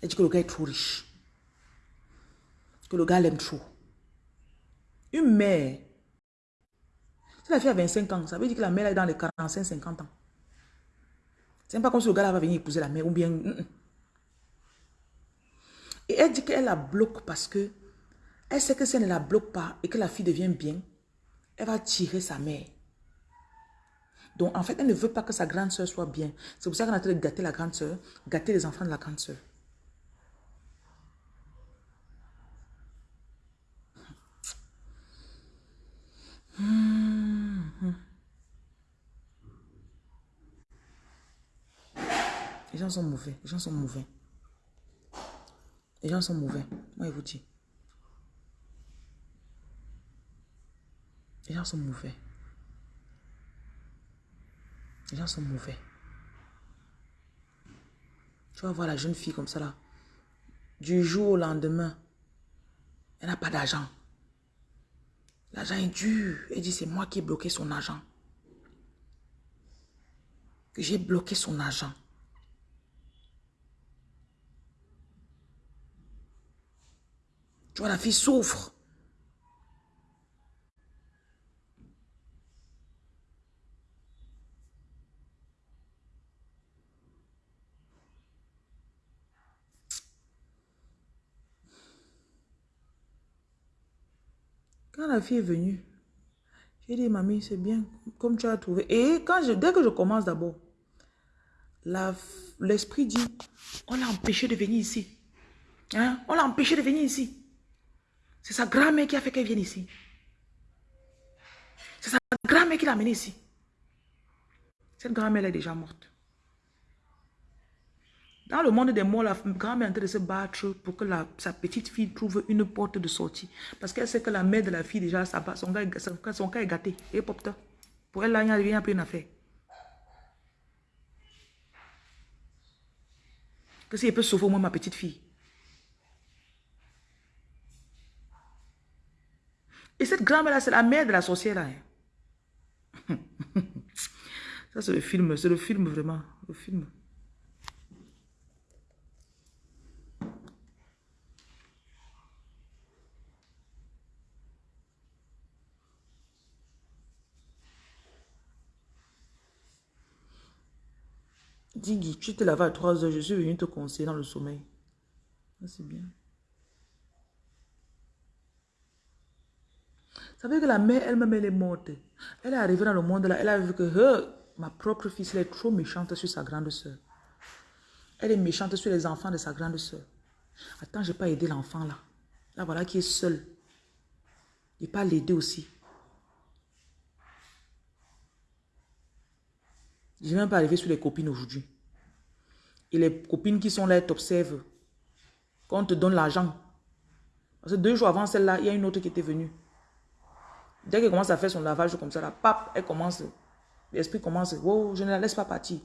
Elle dit que le gars est trop riche. Que le gars l'aime trop. Une mère. Si la fille a 25 ans, ça veut dire que la mère est dans les 45-50 ans. C'est pas comme si le gars va venir épouser la mère ou bien... Mm, mm. Et elle dit qu'elle la bloque parce que elle sait que si elle ne la bloque pas et que la fille devient bien, elle va tirer sa mère. Donc, en fait, elle ne veut pas que sa grande soeur soit bien. C'est pour ça qu'elle a train de gâter la grande soeur, gâter les enfants de la grande soeur. Les gens sont mauvais. Les gens sont mauvais. Les gens sont mauvais. Moi, je vous dis. Les gens sont mauvais. Les gens sont mauvais. Tu vas voir la jeune fille comme ça là. Du jour au lendemain, elle n'a pas d'argent. L'argent est dur. Elle dit, c'est moi qui ai bloqué son argent. J'ai bloqué son argent. Tu vois, la fille souffre. Quand la fille est venue, j'ai dit, mamie, c'est bien, comme tu as trouvé. Et quand je, dès que je commence d'abord, l'esprit dit, on l'a empêché de venir ici. Hein? On l'a empêché de venir ici. C'est sa grand-mère qui a fait qu'elle vienne ici. C'est sa grand-mère qui l'a amenée ici. Cette grand-mère est déjà morte. Dans le monde des morts, la grand-mère est en train de se battre pour que sa petite fille trouve une porte de sortie. Parce qu'elle sait que la mère de la fille, déjà, son, cas est gâté. Et Pour elle, là, il n'y a plus une affaire. Que si elle peut sauver au moins ma petite fille. Et cette grand-mère-là, c'est la mère de la sorcière. Là. Hein. <laughs> Ça, c'est le film. C'est le film, vraiment. Le film. Dis, tu te laves à 3 heures, je suis venu te conseiller dans le sommeil. C'est bien. Ça veut que la mère elle-même, elle est morte. Elle est arrivée dans le monde là, elle a vu que ma propre fille, elle est trop méchante sur sa grande soeur. Elle est méchante sur les enfants de sa grande soeur. Attends, je n'ai pas aidé l'enfant là. Là, voilà qui est seul. Je pas l'aider aussi. Je n'ai même pas arrivé sur les copines aujourd'hui. Et les copines qui sont là, t'observent. Quand on te donne l'argent. Parce que deux jours avant celle-là, il y a une autre qui était venue. Dès qu'elle commence à faire son lavage comme ça, la pape, elle commence, l'esprit commence, oh, je ne la laisse pas partir.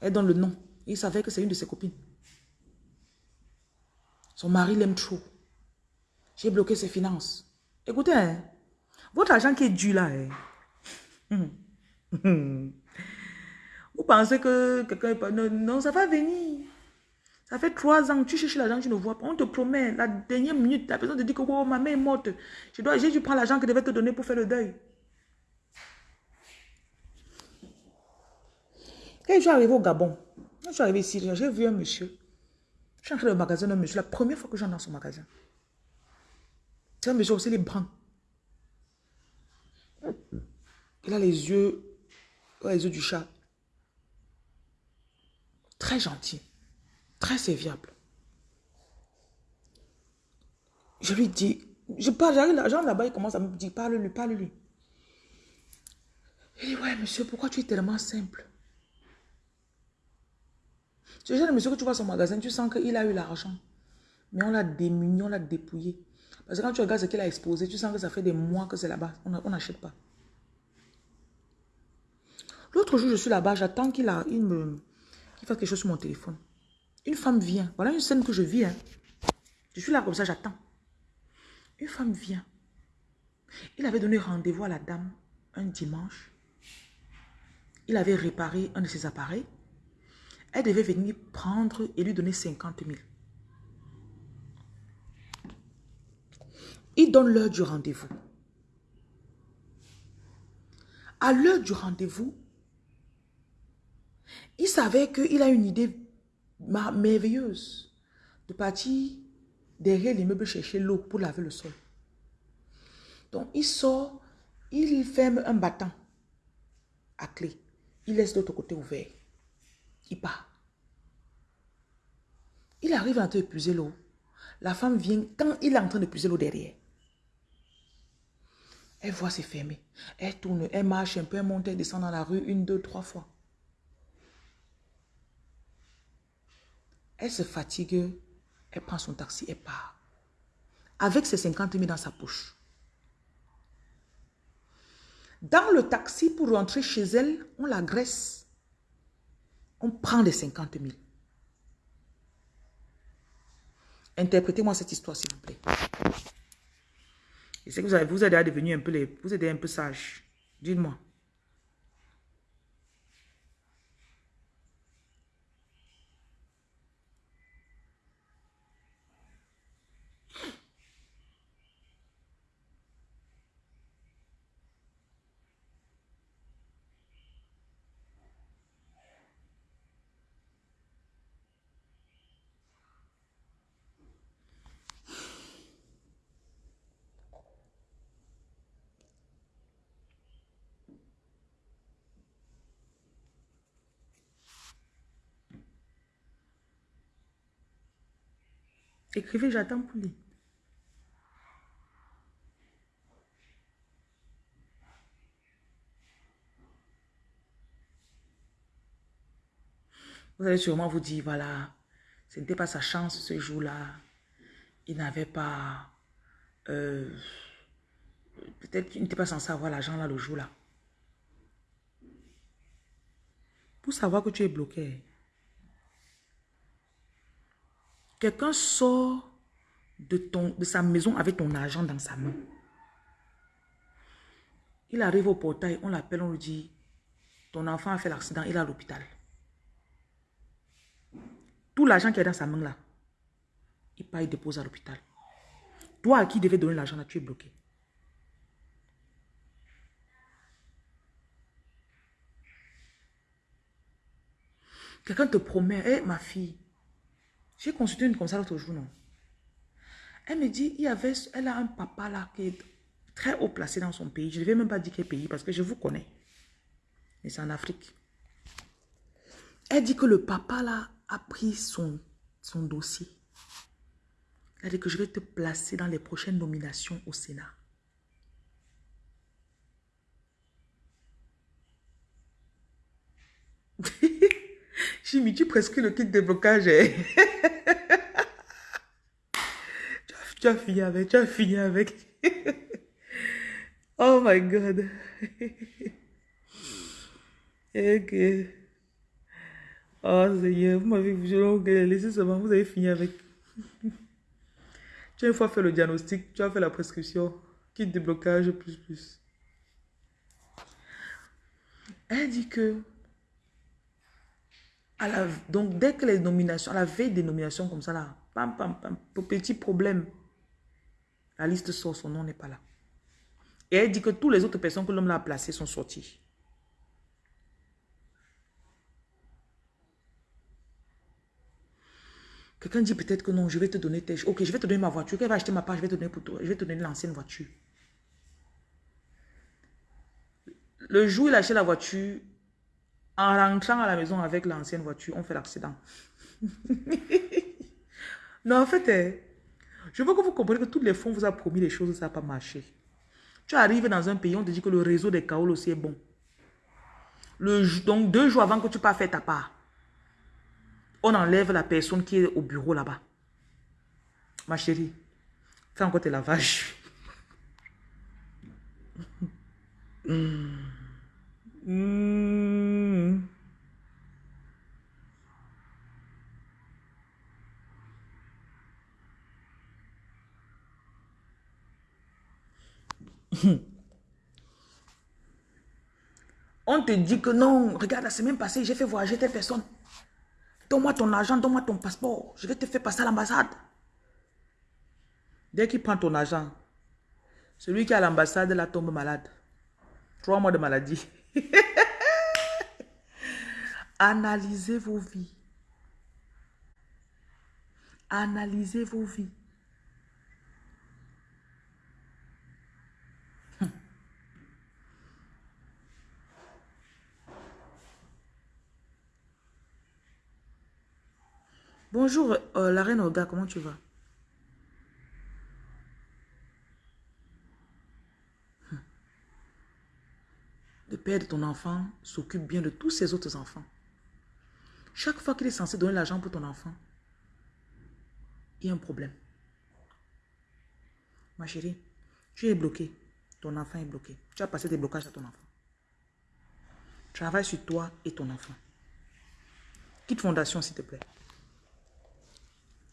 Elle donne le nom. Il savait que c'est une de ses copines. Son mari l'aime trop. J'ai bloqué ses finances. Écoutez, hein, votre argent qui est dû là, hein. <laughs> vous pensez que quelqu'un... Non, non, ça va venir. Ça fait trois ans, tu cherches l'argent, tu ne vois pas. On te promet, la dernière minute, la personne te dit que oh, ma mère est morte. Je dois, j'ai dû prendre l'argent que je devais te donner pour faire le deuil. Quand je suis arrivé au Gabon, quand je suis arrivé ici, j'ai vu un monsieur. Je suis entré dans le magasin d'un monsieur, la première fois que j'entre dans son magasin. C'est un monsieur aussi, les brun. Il a les yeux, les yeux du chat. Très gentil. Très serviable. Je lui dis, je parle, j'arrive l'argent là-bas, il commence à me dire, parle-lui, parle-lui. Il dit, ouais, monsieur, pourquoi tu es tellement simple? Le genre de monsieur que tu vois son magasin, tu sens qu'il a eu l'argent. Mais on l'a démuni, on l'a dépouillé. Parce que quand tu regardes ce qu'il a exposé, tu sens que ça fait des mois que c'est là-bas. On n'achète pas. L'autre jour, je suis là-bas, j'attends qu'il il me, fasse quelque chose sur mon téléphone. Une femme vient. Voilà une scène que je vis. Hein. Je suis là comme ça, j'attends. Une femme vient. Il avait donné rendez-vous à la dame un dimanche. Il avait réparé un de ses appareils. Elle devait venir prendre et lui donner 50 000. Il donne l'heure du rendez-vous. À l'heure du rendez-vous, il savait qu'il a une idée merveilleuse de partir derrière l'immeuble chercher l'eau pour laver le sol. Donc, il sort, il ferme un battant à clé. Il laisse l'autre côté ouvert. Il part. Il arrive train d'épuiser l'eau. La femme vient quand il est en train d'épuiser l'eau derrière. Elle voit c'est fermé. Elle tourne, elle marche un peu, elle monte, elle descend dans la rue une, deux, trois fois. Elle se fatigue, elle prend son taxi, elle part. Avec ses 50 000 dans sa poche. Dans le taxi, pour rentrer chez elle, on l'agresse. On prend les 50 000. Interprétez-moi cette histoire, s'il vous plaît. Et c'est que vous, avez, vous un peu, les, vous êtes un peu sage. Dites-moi. Écrivez, j'attends pour lui. Vous allez sûrement vous dire, voilà, ce n'était pas sa chance ce jour-là. Il n'avait pas... Euh, peut-être qu'il n'était pas censé avoir l'argent là le jour-là. Pour savoir que tu es bloqué, Quelqu'un sort de, sa maison avec ton argent dans sa main. Il arrive au portail, on l'appelle, on lui dit, ton enfant a fait l'accident, il est à l'hôpital. Tout l'argent qui est dans sa main là, il part, il dépose à l'hôpital. Toi à qui devais donner l'argent là, tu es bloqué. Quelqu'un te promet, hé ma fille, j'ai consulté une comme ça l'autre jour, non. Elle me dit, il y avait, elle a un papa là qui est très haut placé dans son pays. Je ne vais même pas dire quel pays parce que je vous connais. Mais c'est en Afrique. Elle dit que le papa là a pris son, son dossier. Elle dit que je vais te placer dans les prochaines nominations au Sénat. <laughs> J'ai mis tu presque le kit de blocage. <laughs> Hein. tu, as, fini avec, tu as fini avec. <laughs> oh my God. <laughs> ok. Oh Seigneur, vous m'avez laissé seulement, vous avez fini avec. tu as une fois fait le diagnostic, tu as fait la prescription, kit de blocage, plus plus. Elle dit que donc, dès que les nominations, à la veille des nominations comme ça, là, pam, pam, pam, petit problème, la liste sort, son nom n'est pas là. Et elle dit que toutes les autres personnes que l'homme a placées sont sorties. Quelqu'un dit peut-être que non, je vais te donner tes... Ok, je vais te donner ma voiture. Qu'elle va acheter ma part, je vais te donner pour toi. Je vais te donner l'ancienne voiture. Le jour où il achète la voiture, en rentrant à la maison avec l'ancienne voiture, on fait l'accident. <laughs> non, en fait, eh, je veux que vous compreniez que tous les fonds vous a promis les choses, ça n'a pas marché. Tu arrives dans un pays, on te dit que le réseau des Kaoul aussi est bon. Donc, deux jours avant que tu pas faire ta part, on enlève la personne qui est au bureau là-bas. Ma chérie, Fais encore tes lavages. <laughs> Hmm. On te dit que non, regarde, la semaine passée, j'ai fait voyager telle personne. Donne-moi ton argent, donne-moi ton passeport. Je vais te faire passer à l'ambassade. Dès qu'il prend ton argent, celui qui est à l'ambassade, là, tombe malade. Trois mois de maladie. <laughs> Analysez vos vies. Analysez vos vies. Bonjour, euh, la reine Olga, comment tu vas? Père de ton enfant s'occupe bien de tous ses autres enfants. Chaque fois qu'il est censé donner l'argent pour ton enfant, il y a un problème. Ma chérie, tu es bloqué. Ton enfant est bloqué. Tu as passé des blocages à ton enfant. Travaille sur toi et ton enfant. Quitte fondation, s'il te plaît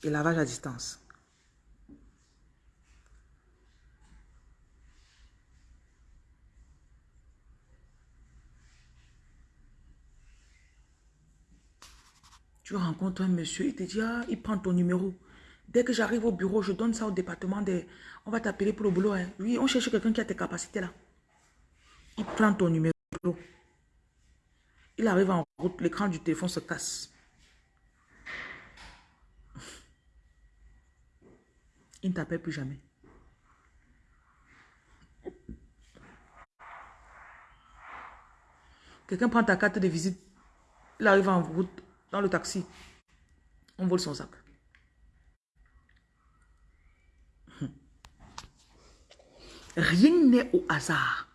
et lavage à distance. Tu rencontres un monsieur, il te dit, ah, il prend ton numéro. Dès que j'arrive au bureau, je donne ça au département des... On va t'appeler pour le boulot. Hein. Oui, on cherche quelqu'un qui a tes capacités là. Il prend ton numéro. Il arrive en route, l'écran du téléphone se casse. Il ne t'appelle plus jamais. Quelqu'un prend ta carte de visite, il arrive en route, dans le taxi, on vole son sac. Rien n'est au hasard.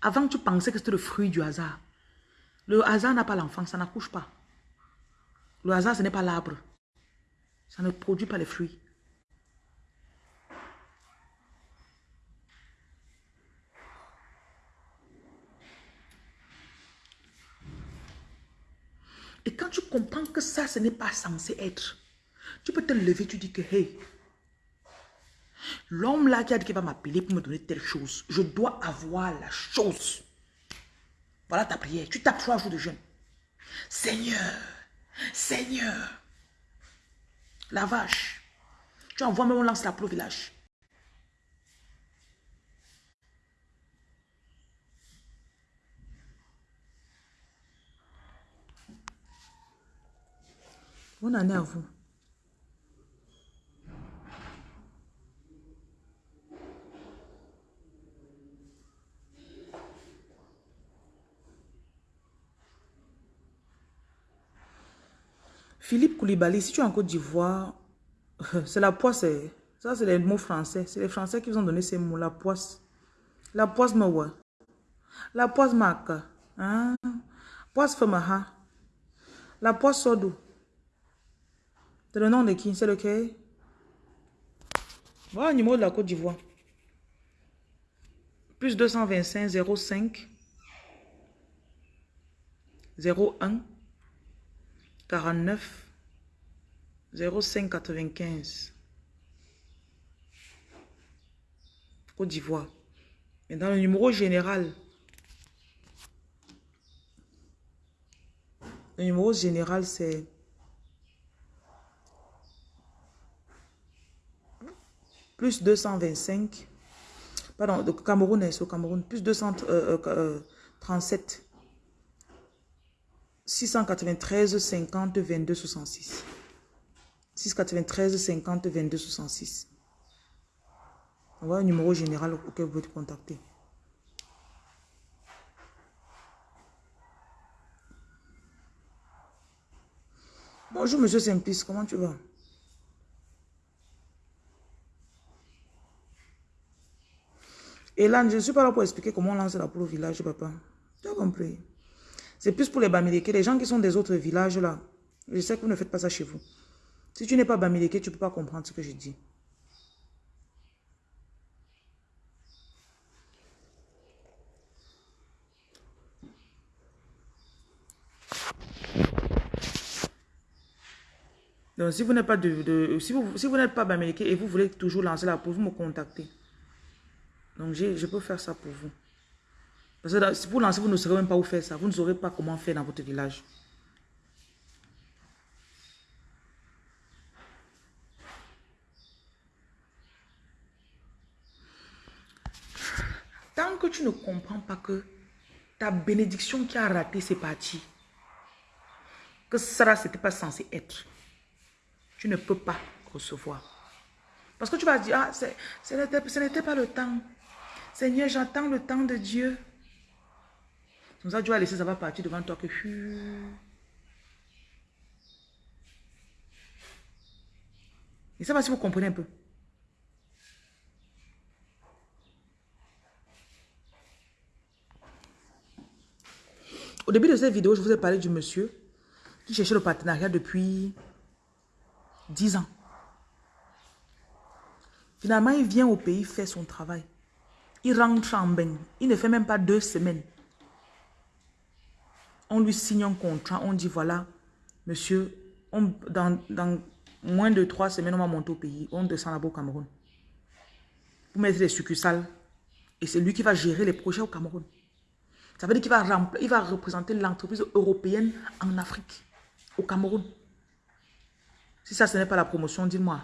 Avant, tu pensais que c'était le fruit du hasard. Le hasard n'a pas l'enfant, ça n'accouche pas. Le hasard, ce n'est pas l'arbre. Ça ne produit pas les fruits. Et quand tu comprends que ça, ce n'est pas censé être, tu peux te lever, tu dis que, hey, l'homme là qui a dit qu'il va m'appeler pour me donner telle chose, je dois avoir la chose. Voilà ta prière. Tu tapes trois jours de jeûne. Seigneur, Seigneur, la vache. Tu envoies même, on lance la au village. Bonne année à vous. Philippe Koulibaly, si tu es en Côte d'Ivoire, <laughs> c'est la poisse. Ça, c'est les mots français. C'est les Français qui vous ont donné ces mots. La poisse. La poisse mawa. La poisse maka. Hein? Poisse famaha. La poisse sodo. C'est le nom de qui? C'est lequel? Voilà le numéro de la Côte d'Ivoire. Plus 225 05 01 49 05 95 Côte d'Ivoire. Et dans le numéro général, le numéro général c'est plus 225, pardon, le Cameroun est au Cameroun, plus 237 693 50 22 66. 693 50 22 66. Voilà un numéro général auquel vous pouvez contacter. Bonjour, monsieur Simplice, comment tu vas? Et là, je ne suis pas là pour expliquer comment on lance la poule au village, papa. Tu as compris? C'est plus pour les Bamileke, les gens qui sont des autres villages, là. Je sais que vous ne faites pas ça chez vous. Si tu n'es pas Bamileke, tu ne peux pas comprendre ce que je dis. Donc, si vous n'êtes pas de, de, si vous, si vous n'êtes pas Bamileke et vous voulez toujours lancer la poule, vous me contactez. Donc, je peux faire ça pour vous. Parce que si vous lancez, vous ne saurez même pas où faire ça. Vous ne saurez pas comment faire dans votre village. Tant que tu ne comprends pas que ta bénédiction qui a raté, c'est parti. Que ça, c'était pas censé être tu ne peux pas recevoir. Parce que tu vas dire, ah, ce n'était pas le temps. Seigneur, j'attends le temps de Dieu. Comme ça, Dieu va laisser ça va partir devant toi que... Et ça va si vous comprenez un peu. Au début de cette vidéo, je vous ai parlé du monsieur qui cherchait le partenariat depuis 10 ans. Finalement, il vient au pays faire son travail. Il rentre en bain. Il ne fait même pas deux semaines. On lui signe un contrat. On dit, voilà, monsieur, dans, moins de trois semaines, on va monter au pays. On descend là-bas au Cameroun. Pour mettre les succursales. Et c'est lui qui va gérer les projets au Cameroun. Ça veut dire qu'il va, va représenter l'entreprise européenne en Afrique, au Cameroun. Si ça, ce n'est pas la promotion, dis-moi.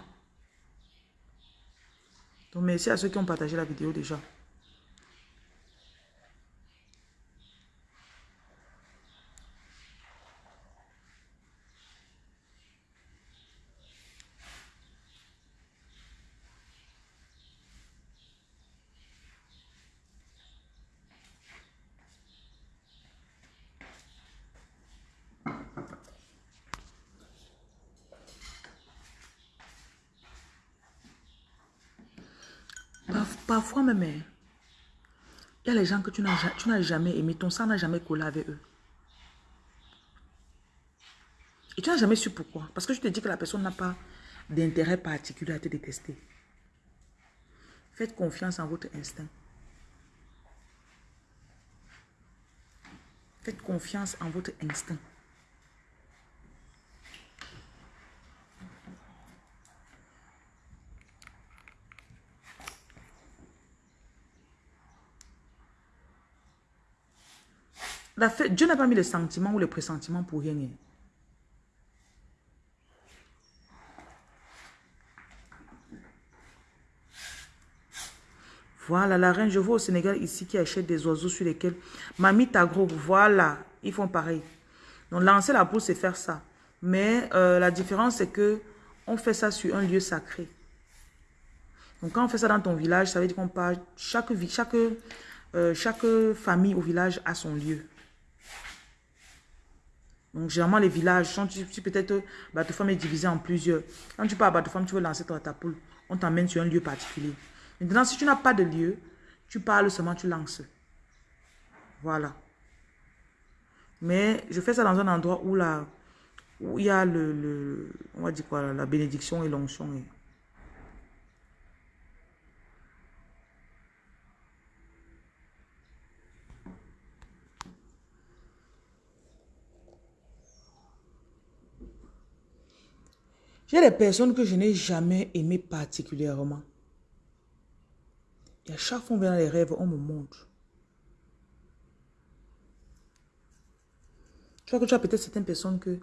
Donc, merci à ceux qui ont partagé la vidéo déjà. Parfois même, il y a les gens que tu n'as jamais aimé, ton sang n'a jamais collé avec eux. Et tu n'as jamais su pourquoi. Parce que je te dis que la personne n'a pas d'intérêt particulier à te détester. Faites confiance en votre instinct. Faites confiance en votre instinct. Dieu n'a pas mis les sentiments ou les pressentiments pour rien. Voilà, la reine, je vois au Sénégal ici qui achète des oiseaux sur lesquels... Mamie Tagro, voilà, ils font pareil. Donc, lancer la poule, c'est faire ça. Mais euh, la différence, c'est que on fait ça sur un lieu sacré. Donc, quand on fait ça dans ton village, ça veut dire qu'on parle... Chaque, chaque, euh, chaque famille au village a son lieu. Donc, généralement, les villages, si, peut-être femme est divisé en plusieurs. Quand tu pars à femme tu veux lancer ta, ta poule, on t'emmène sur un lieu particulier. Maintenant, si tu n'as pas de lieu, tu parles seulement, tu lances. Voilà. Mais je fais ça dans un endroit où, la, où il y a le, on va dire quoi, la bénédiction et l'onction. J'ai des personnes que je n'ai jamais aimées particulièrement. Et à chaque fois qu'on vient dans les rêves, on me montre. Tu vois que tu as peut-être certaines personnes que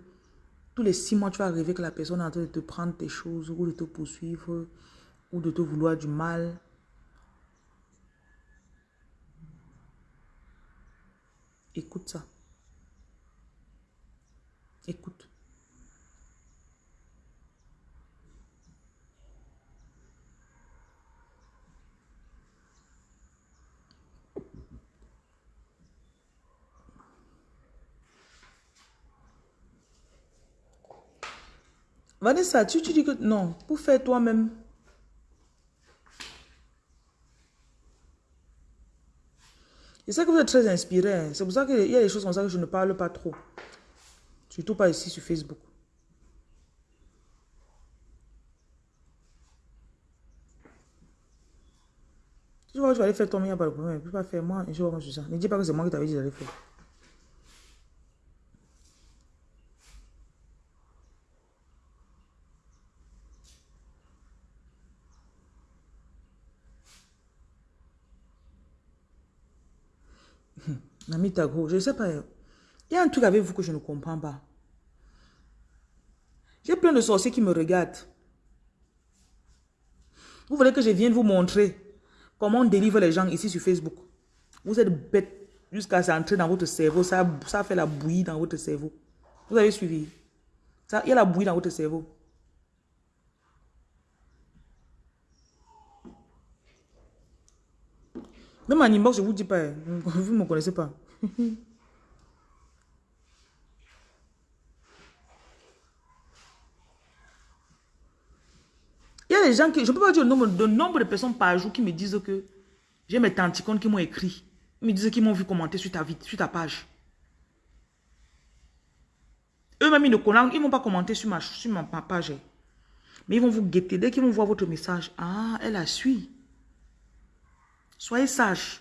tous les six mois, tu vas rêver que la personne est en train de te prendre tes choses ou de te poursuivre ou de te vouloir du mal. Écoute ça. Écoute. Vanessa, tu, tu dis que non, pour faire toi-même. Je sais que vous êtes très inspiré. Hein. C'est pour ça qu'il y a des choses comme ça que je ne parle pas trop. Surtout pas ici sur Facebook. Tu vois, je vais aller faire n'y a pas de problème. Je ne peux pas faire moi, je. Ne dis pas que c'est moi qui t'avais dit d'aller faire. Nami Tago, je ne sais pas. Il y a un truc avec vous que je ne comprends pas. J'ai plein de sorciers qui me regardent. Vous voulez que je vienne vous montrer comment on délivre les gens ici sur Facebook? Vous êtes bête jusqu'à s'entrer dans votre cerveau. Ça, ça fait la bouillie dans votre cerveau. Vous avez suivi? Il y a la bouillie dans votre cerveau. Je ne vous dis pas. Hein. Vous ne me connaissez pas. <laughs> Il y a des gens qui, je ne peux pas dire le nombre, de nombre de personnes par jour qui me disent que j'ai mes tanticones qui m'ont écrit. Ils me disent qu'ils m'ont vu commenter sur ta, sur ta page. Eux-mêmes, ils ne connaissent, ils ne vont pas commenter sur ma, sur ma, page. Mais ils vont vous guetter. Dès qu'ils vont voir votre message, ah, elle a suivi. Soyez sage.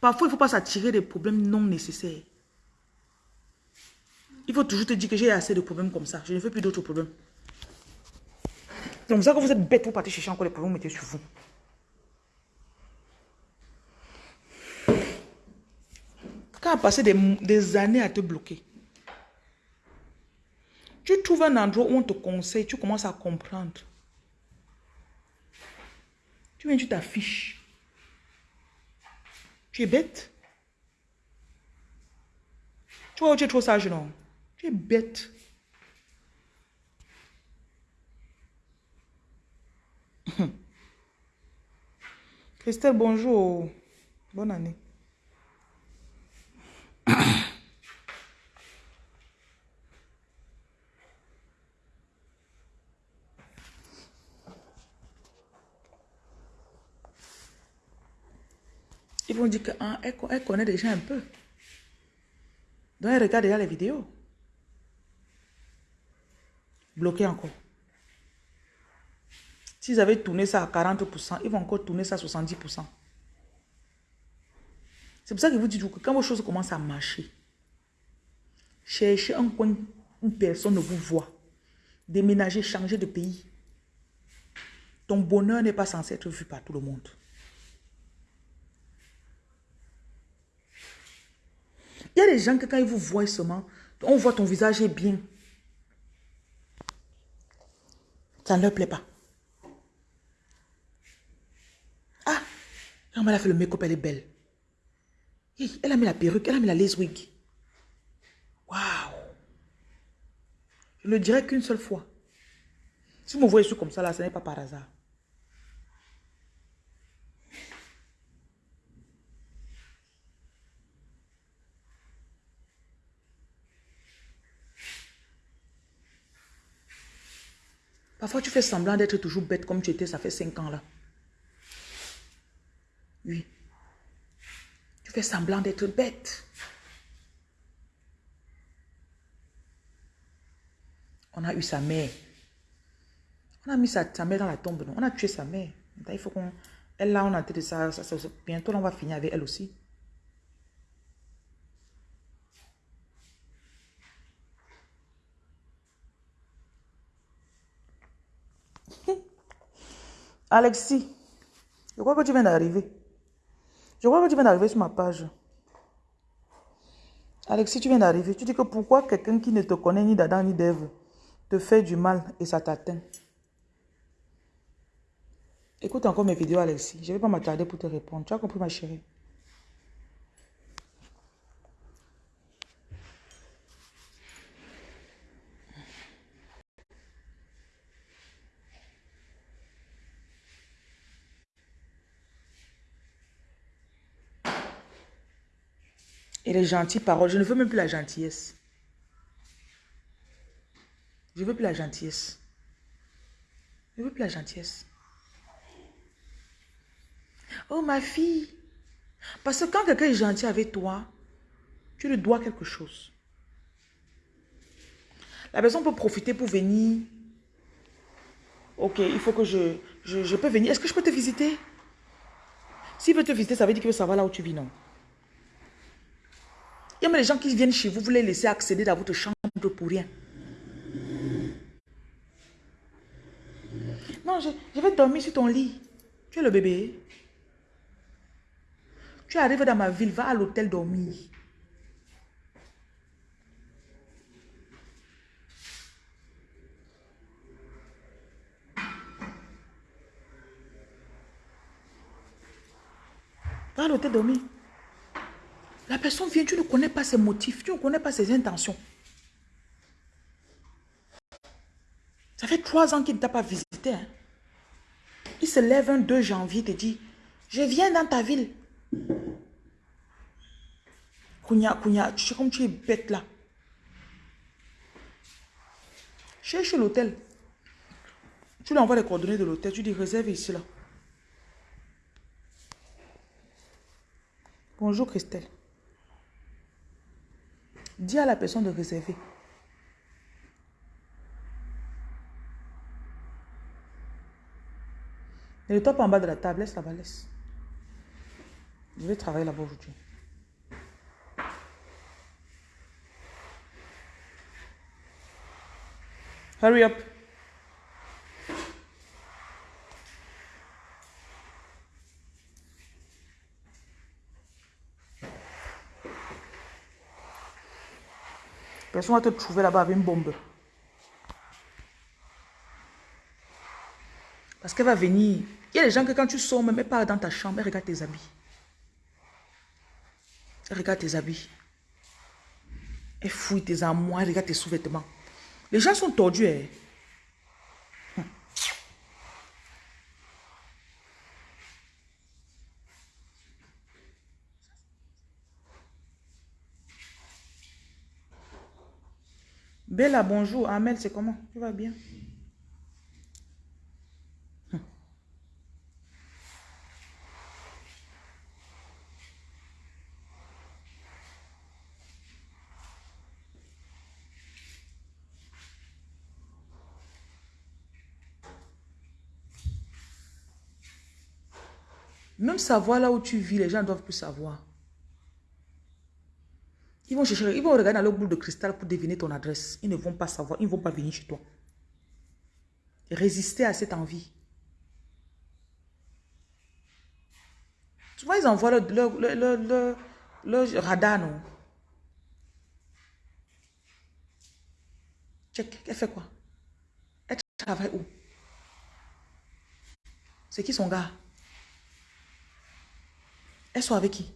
Parfois, il ne faut pas s'attirer des problèmes non nécessaires. Il faut toujours te dire que j'ai assez de problèmes comme ça. Je ne veux plus d'autres problèmes. Donc, ça que vous êtes bête, vous partez chercher encore les problèmes, vous mettez sur vous. Quand a passé des, des années à te bloquer, tu trouves un endroit où on te conseille, tu commences à comprendre. Tu viens, tu t'affiches. Tu es bête. Tu vois, tu es trop sage, non? Tu es bête. <laughs> Christelle, bonjour. Bonne année. <clears throat> Ils vont dire qu'elle ah, elle connaît déjà un peu. Donc elle regarde déjà les vidéos. Bloqué encore. S'ils avaient tourné ça à 40%, ils vont encore tourner ça à 70%. C'est pour ça que vous dites que quand vos choses commencent à marcher, cherchez un coin où personne ne vous voit. Déménager, changer de pays. Ton bonheur n'est pas censé être vu par tout le monde. Il y a des gens que quand ils vous voient seulement, on voit ton visage est bien. Ça ne leur plaît pas. Ah, elle a fait le make-up, elle est belle. Elle a mis la perruque, elle a mis la lace wig. Waouh. Je ne le dirai qu'une seule fois. Si vous me voyez comme ça, là, ce n'est pas par hasard. Parfois, tu fais semblant d'être toujours bête comme tu étais, ça fait cinq ans là. Oui. Tu fais semblant d'être bête. On a eu sa mère. On a mis sa, mère dans la tombe. On a tué sa mère. Il faut qu'on... Elle là, on a ça, ça. Bientôt, on va finir avec elle aussi. Alexis, je crois que tu viens d'arriver. Je crois que tu viens d'arriver sur ma page. Alexis, tu viens d'arriver. Tu dis que pourquoi quelqu'un qui ne te connaît ni d'Adam ni d'Ève te fait du mal et ça t'atteint? Écoute encore mes vidéos, Alexis. Je ne vais pas m'attarder pour te répondre. Tu as compris, ma chérie? Et les gentilles paroles, je ne veux même plus la gentillesse. Je ne veux plus la gentillesse. Je ne veux plus la gentillesse. Oh ma fille. Parce que quand quelqu'un est gentil avec toi, tu lui dois quelque chose. La personne peut profiter pour venir. Ok, il faut que je, je, je peux venir. Est-ce que je peux te visiter? S'il veut te visiter, ça veut dire qu'il veut savoir là où tu vis, non? Il y a même des gens qui viennent chez vous, vous les laissez accéder dans votre chambre pour rien. Non, je, vais dormir sur ton lit. Tu es le bébé. Tu arrives dans ma ville, va à l'hôtel dormir. Va à l'hôtel dormir. La personne vient, tu ne connais pas ses motifs, tu ne connais pas ses intentions. Ça fait trois ans qu'il ne t'a pas visité. Hein. Il se lève un 2 janvier et te dit, je viens dans ta ville. Kounia, Kounia, tu sais comme tu es bête là. Cherche l'hôtel. Tu lui envoies les coordonnées de l'hôtel, tu dis réserve ici là. Bonjour Christelle. Dis à la personne de réserver. Et le top en bas de la table, laisse la laisse. Je vais travailler là-bas aujourd'hui. Hurry up. Personne va te trouver là-bas avec une bombe. Parce qu'elle va venir. Il y a des gens que quand tu sors, même pas dans ta chambre, elle regarde tes habits. Elle regarde tes habits. Elle fouille tes armoires, elle regarde tes sous-vêtements. Les gens sont tordus. Hein. Bella, bonjour. Amel, c'est comment? Tu vas bien? Même savoir là où tu vis, les gens doivent plus savoir. Ils vont chercher, ils vont regarder dans leur boule de cristal pour deviner ton adresse. Ils ne vont pas savoir, ils ne vont pas venir chez toi. Résister à cette envie. Tu vois, ils envoient le, le, radar, non? Check, elle fait quoi? Elle travaille où? C'est qui son gars? Elle soit avec qui?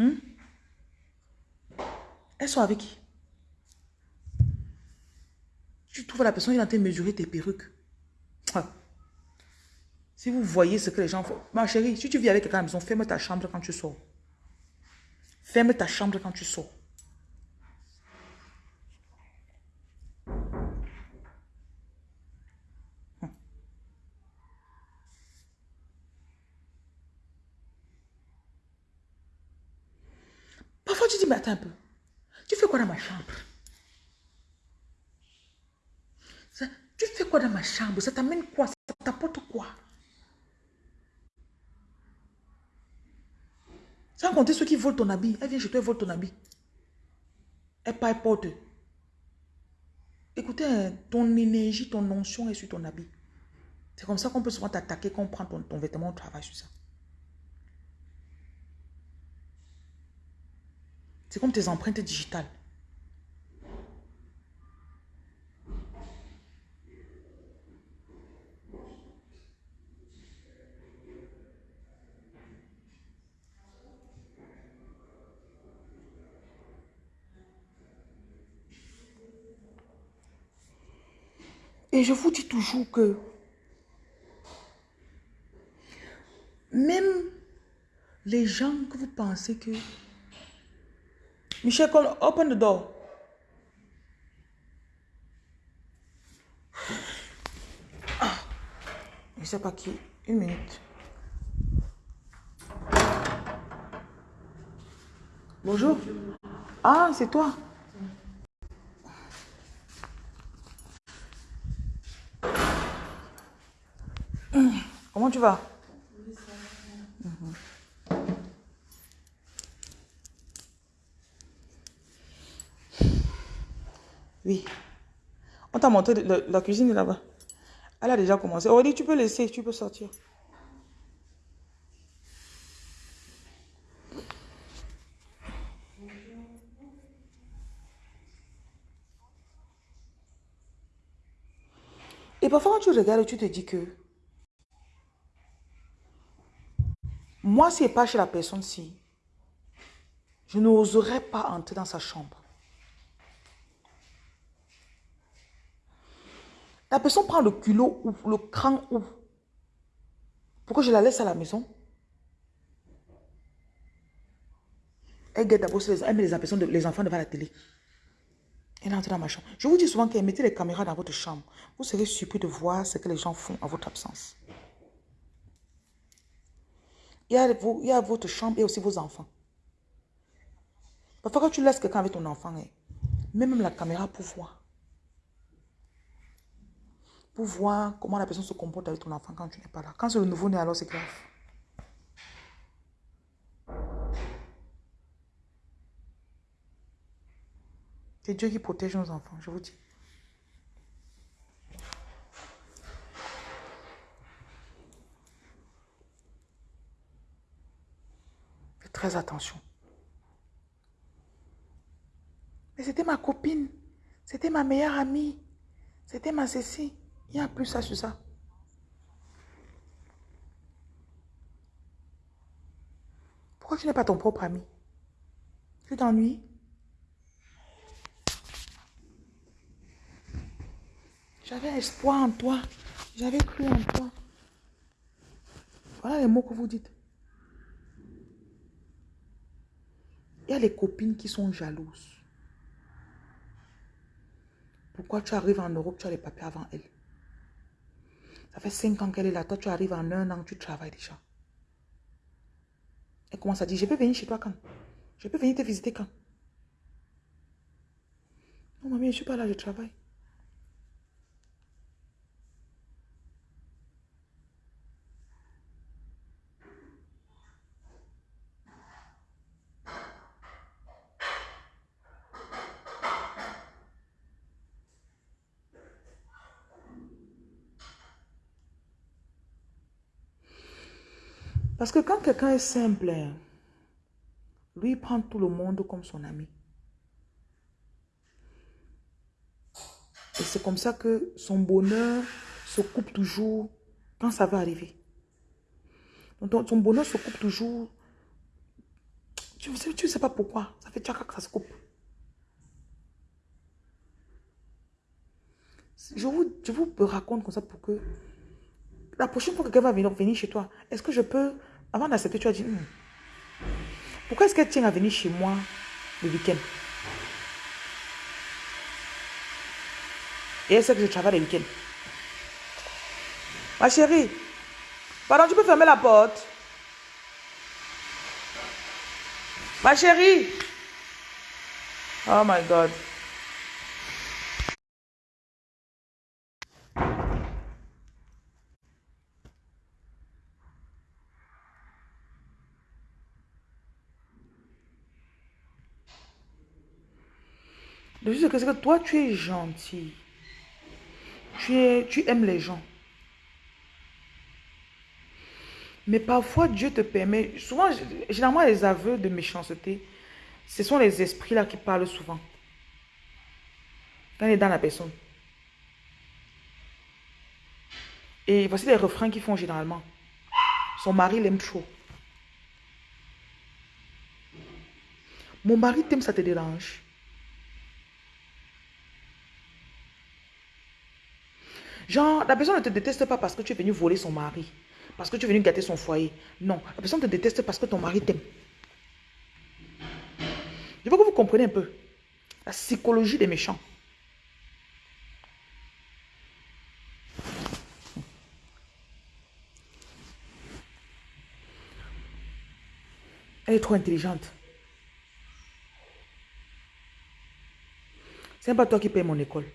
Hmm? Elle soit avec qui? Tu trouves la personne qui est en train de mesurer tes perruques. Ah. Si vous voyez ce que les gens font. Ma chérie, si tu vis avec quelqu'un à la maison, ferme ta chambre quand tu sors. Ferme ta chambre quand tu sors. Parfois, tu dis, mais attends un peu. Tu fais quoi dans ma chambre? Tu fais quoi dans ma chambre? Ça t'amène quoi? Ça t'apporte quoi? Sans compter ceux qui volent ton habit. Elle vient chez toi, elle vole ton habit. Elle pas porte. Écoutez, hein, ton énergie, ton notion est sur ton habit. C'est comme ça qu'on peut souvent t'attaquer quand on prend ton, ton vêtement au travail sur ça. C'est comme tes empreintes digitales. Et je vous dis toujours que même les gens que vous pensez que Michel, open the door. <sighs> Je sais pas qui. Une minute. Bonjour. Ah, c'est toi. Comment tu vas? Oui. On t'a montré la cuisine là-bas. Elle a déjà commencé. Oh, On dit, tu peux laisser, tu peux sortir. Et parfois, quand tu regardes, tu te dis que moi, si n'est pas chez la personne-ci, je n'oserais pas entrer dans sa chambre. La personne prend le culot ou le cran ou pourquoi je la laisse à la maison Elle guette d'abord, elle met les, enfants devant la télé. Elle entre dans ma chambre. Je vous dis souvent qu'elle mettez les caméras dans votre chambre. Vous serez surpris de voir ce que les gens font à votre absence. Il y a, votre chambre et aussi vos enfants. Parfois, quand tu laisses quelqu'un avec ton enfant, hein, même la caméra pour voir. Voir comment la personne se comporte avec ton enfant quand tu n'es pas là. Quand c'est le nouveau-né, alors c'est grave. C'est Dieu qui protège nos enfants, je vous dis. Faites très attention. Mais c'était ma copine. C'était ma meilleure amie. C'était ma Cécile. Il n'y a plus ça sur ça. Pourquoi tu n'es pas ton propre ami? Tu t'ennuies? J'avais espoir en toi. J'avais cru en toi. Voilà les mots que vous dites. Il y a les copines qui sont jalouses. Pourquoi tu arrives en Europe, tu as les papiers avant elle Ça fait cinq ans qu'elle est là. Toi, tu arrives en un an, tu travailles déjà. Elle commence à dire, je peux venir chez toi quand? Je peux venir te visiter quand? Non, mamie, je ne suis pas là, je travaille. Parce que quand quelqu'un est simple, lui prend tout le monde comme son ami. Et c'est comme ça que son bonheur se coupe toujours quand ça va arriver. Donc son bonheur se coupe toujours. Tu ne sais, pas pourquoi. Ça fait tchaka que ça se coupe. Je vous, je vous raconte comme ça pour que la prochaine fois que quelqu'un va venir chez toi, est-ce que je peux avant d'accepter, tu as dit, hmm, pourquoi est-ce qu'elle tient à venir chez moi le week-end? Et elle sait que je travaille le week-end. Ma chérie, pardon, tu peux fermer la porte Ma chérie Oh my God. Juste c'est que toi, tu es gentil. Tu, es, tu aimes les gens. Mais parfois, Dieu te permet... Souvent, généralement, les aveux de méchanceté, ce sont les esprits-là qui parlent souvent. Quand il est dans la personne. Et voici les refrains qu'ils font généralement. Son mari l'aime trop. Mon mari t'aime, ça te dérange. Genre, la personne ne te déteste pas parce que tu es venu voler son mari. Parce que tu es venu gâter son foyer. Non, la personne te déteste parce que ton mari t'aime. Je veux que vous compreniez un peu. La psychologie des méchants. Elle est trop intelligente. C'est pas toi qui paye mon école.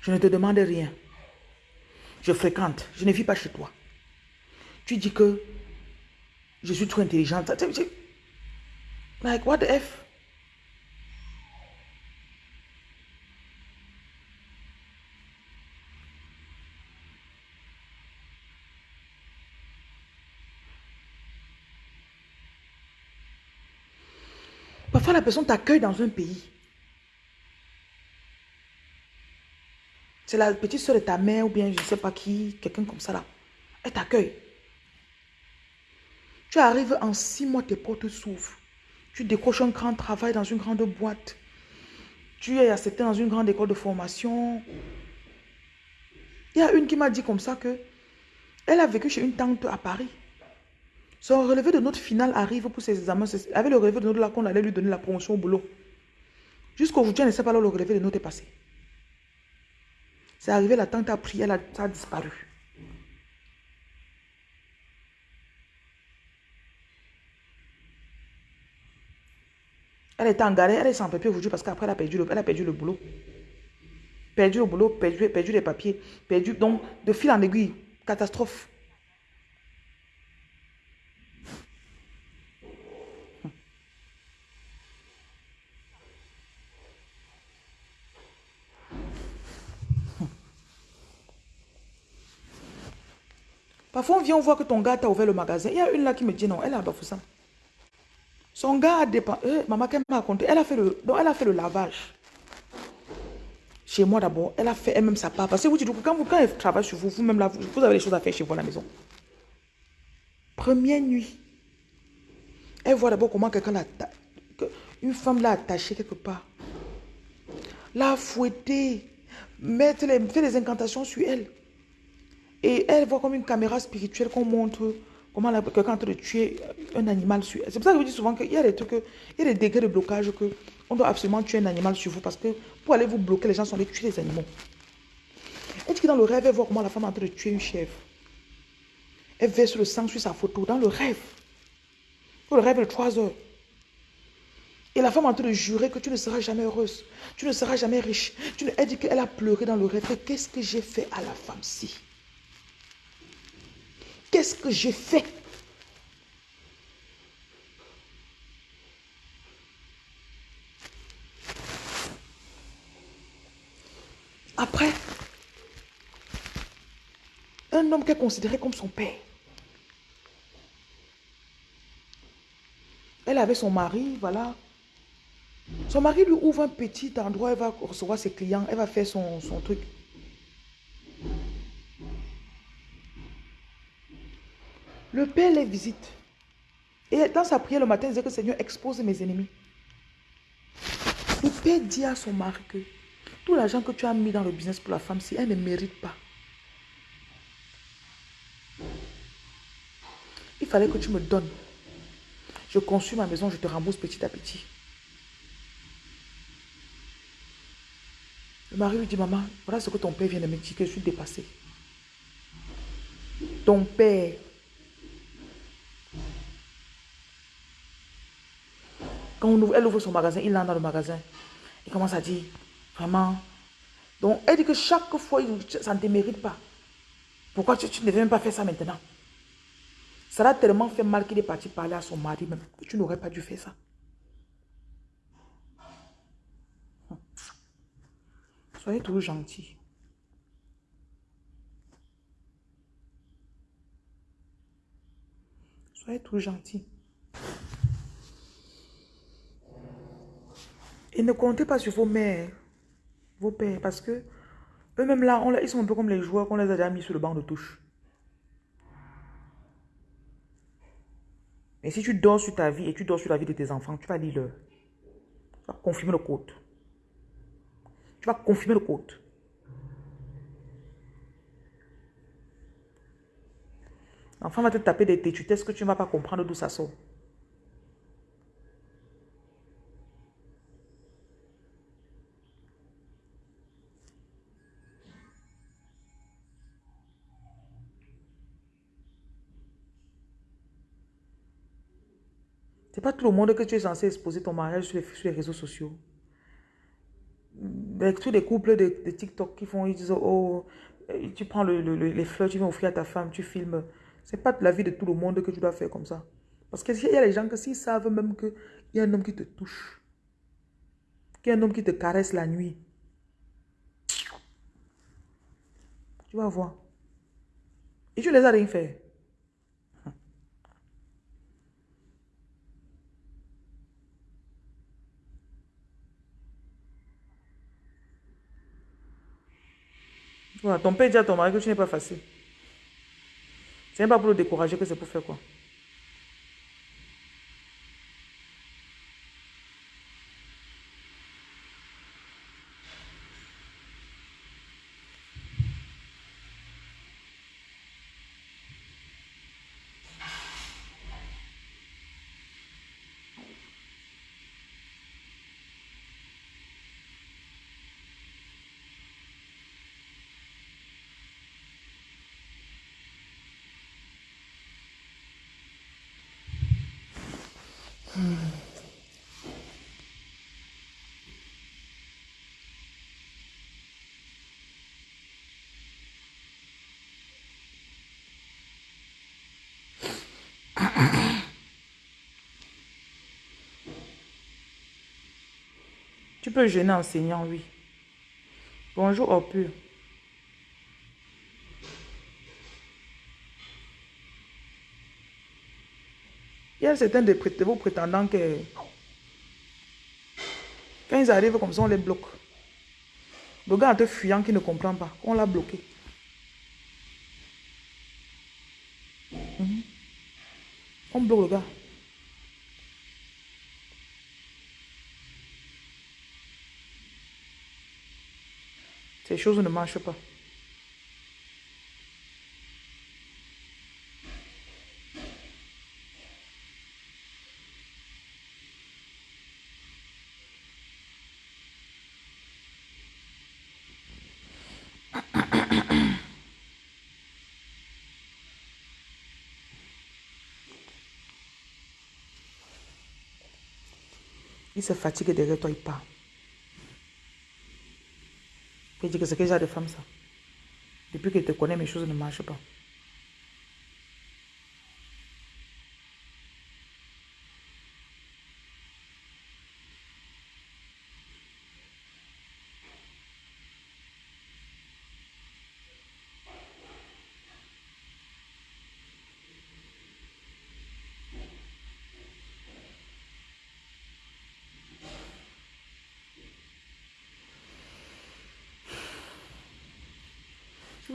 Je ne te demande rien je fréquente, je ne vis pas chez toi. Tu dis que je suis trop intelligente. Like, what the F? Parfois, la personne t'accueille dans un pays. C'est la petite soeur de ta mère ou bien je ne sais pas qui, quelqu'un comme ça là. Elle t'accueille. Tu arrives en six mois, tes portes s'ouvrent. Tu décroches un grand travail dans une grande boîte. Tu es accepté dans une grande école de formation. Il y a une qui m'a dit comme ça que elle a vécu chez une tante à Paris. Son relevé de note finale arrive pour ses examens. Avec le relevé de note là qu'on allait lui donner la promotion au boulot. Jusqu'aujourd'hui, elle ne sait pas où le relevé de note est passé. C'est arrivé, la tante a pris, elle a, ça a disparu. Elle était en galère, elle est sans papier aujourd'hui parce qu'après elle a perdu le, elle a perdu le boulot. Perdu le boulot, perdu, perdu les papiers, perdu. Donc, de fil en aiguille, catastrophe. Parfois, on vient, on voit que ton gars t'a ouvert le magasin. Il y a une là qui me dit non, elle a ça. Son gars a dépensé. Euh, maman, qu'elle m'a raconté, elle a fait le, elle a fait le lavage. Chez moi d'abord, elle a fait elle-même sa part. Parce que vous dites quand, vous, quand elle travaille sur vous, vous-même là, vous, avez des choses à faire chez vous à la maison. Première nuit, elle voit d'abord comment quelqu'un l'a. Une femme l'a attachée quelque part. L'a fouettée. Mettre les, fait des incantations sur elle. Et elle voit comme une caméra spirituelle qu'on montre comment quelqu'un est en train de tuer un animal sur C'est pour ça que je vous dis souvent qu'il y a des trucs, il y a des degrés de blocage que on doit absolument tuer un animal sur vous parce que pour aller vous bloquer, les gens sont allés tuer les animaux. Elle dit que dans le rêve, elle voit comment la femme est en train de tuer une chèvre. Elle verse le sang sur sa photo dans le rêve. Pour le rêve de 3 heures. Et la femme est en train de jurer que tu ne seras jamais heureuse. Tu ne seras jamais riche. Tu Elle dit qu'elle a pleuré dans le rêve. Qu'est-ce que j'ai fait à la femme-ci Qu'est-ce que j'ai fait? Après, un homme qu'elle considérait comme son père. Elle avait son mari, voilà. Son mari lui ouvre un petit endroit, elle va recevoir ses clients, elle va faire son, son truc. Le Père les visite. Et dans sa prière le matin, il disait que Seigneur expose mes ennemis. Le Père dit à son mari que tout l'argent que tu as mis dans le business pour la femme, si elle ne mérite pas, il fallait que tu me donnes. Je conçus ma maison, je te rembourse petit à petit. Le mari lui dit, maman, voilà ce que ton père vient de me dire, je suis dépassé. Ton père Quand elle ouvre son magasin, il entre dans le magasin. Il commence à dire, vraiment. Donc, elle dit que chaque fois, ça ne te mérite pas. Pourquoi tu, ne devais même pas faire ça maintenant? Ça l'a tellement fait mal qu'il est parti parler à son mari même. Que tu n'aurais pas dû faire ça. Soyez toujours gentil. Soyez toujours gentil. Et ne comptez pas sur vos mères, vos pères, parce que eux-mêmes là, ils sont un peu comme les joueurs qu'on les a déjà mis sur le banc de touche. Et si tu dors sur ta vie et tu dors sur la vie de tes enfants, tu vas lire. Tu vas confirmer le code. Tu vas confirmer le code. L'enfant va te taper des tétutesses que tu ne vas pas comprendre d'où ça sort? Pas tout le monde que tu es censé exposer ton mariage sur les, réseaux sociaux. Avec tous les couples de, TikTok qui font, ils disent, oh, tu prends les fleurs, tu viens offrir à ta femme, tu filmes. C'est pas la vie de tout le monde que tu dois faire comme ça. Parce qu'il y a des gens que s'ils savent même qu'il y a un homme qui te touche, qu'il y a un homme qui te caresse la nuit, tu vas voir. Et tu les as rien fait. Voilà, ton père dit à ton mari que tu n'es pas facile. C'est pas pour le décourager que c'est pour faire quoi. Tu peux gêner enseignant, oui. Bonjour, au pur. Certains de vos prétendants que quand ils arrivent comme ça, on les bloque. Le gars te fuyant qui ne comprend pas, on l'a bloqué. Mhm. On bloque le gars. Ces choses ne marchent pas. Il se fatigue derrière toi, il part. Il dit que c'est quel genre de femme ça Depuis qu'il te connaît, mes choses ne marchent pas.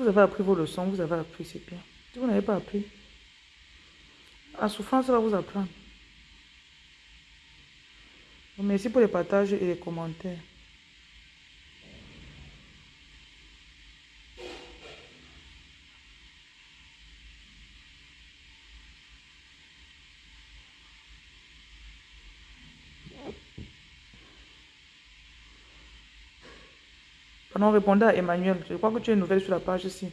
Avez appris vos leçons, vous avez appris, c'est bien. Si vous n'avez pas appris, la souffrance va vous apprendre. Merci pour les partages et les commentaires. Non, répondez à Emmanuel. Je crois que tu es nouvelle sur la page ici.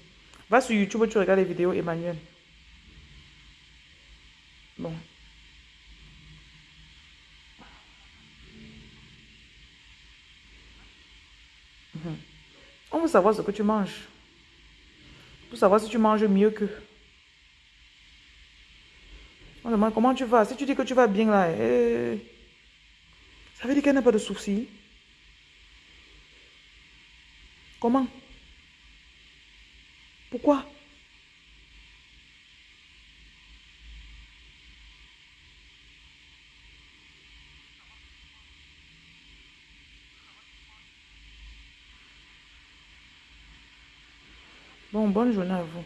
Va sur YouTube, tu regardes les vidéos Emmanuel. Bon. On veut savoir ce que tu manges. Pour savoir si tu manges mieux que. On demande comment tu vas. Si tu dis que tu vas bien là, eh, ça veut dire qu'elle n'a pas de soucis. Comment? Pourquoi? Bon, bonne journée à vous.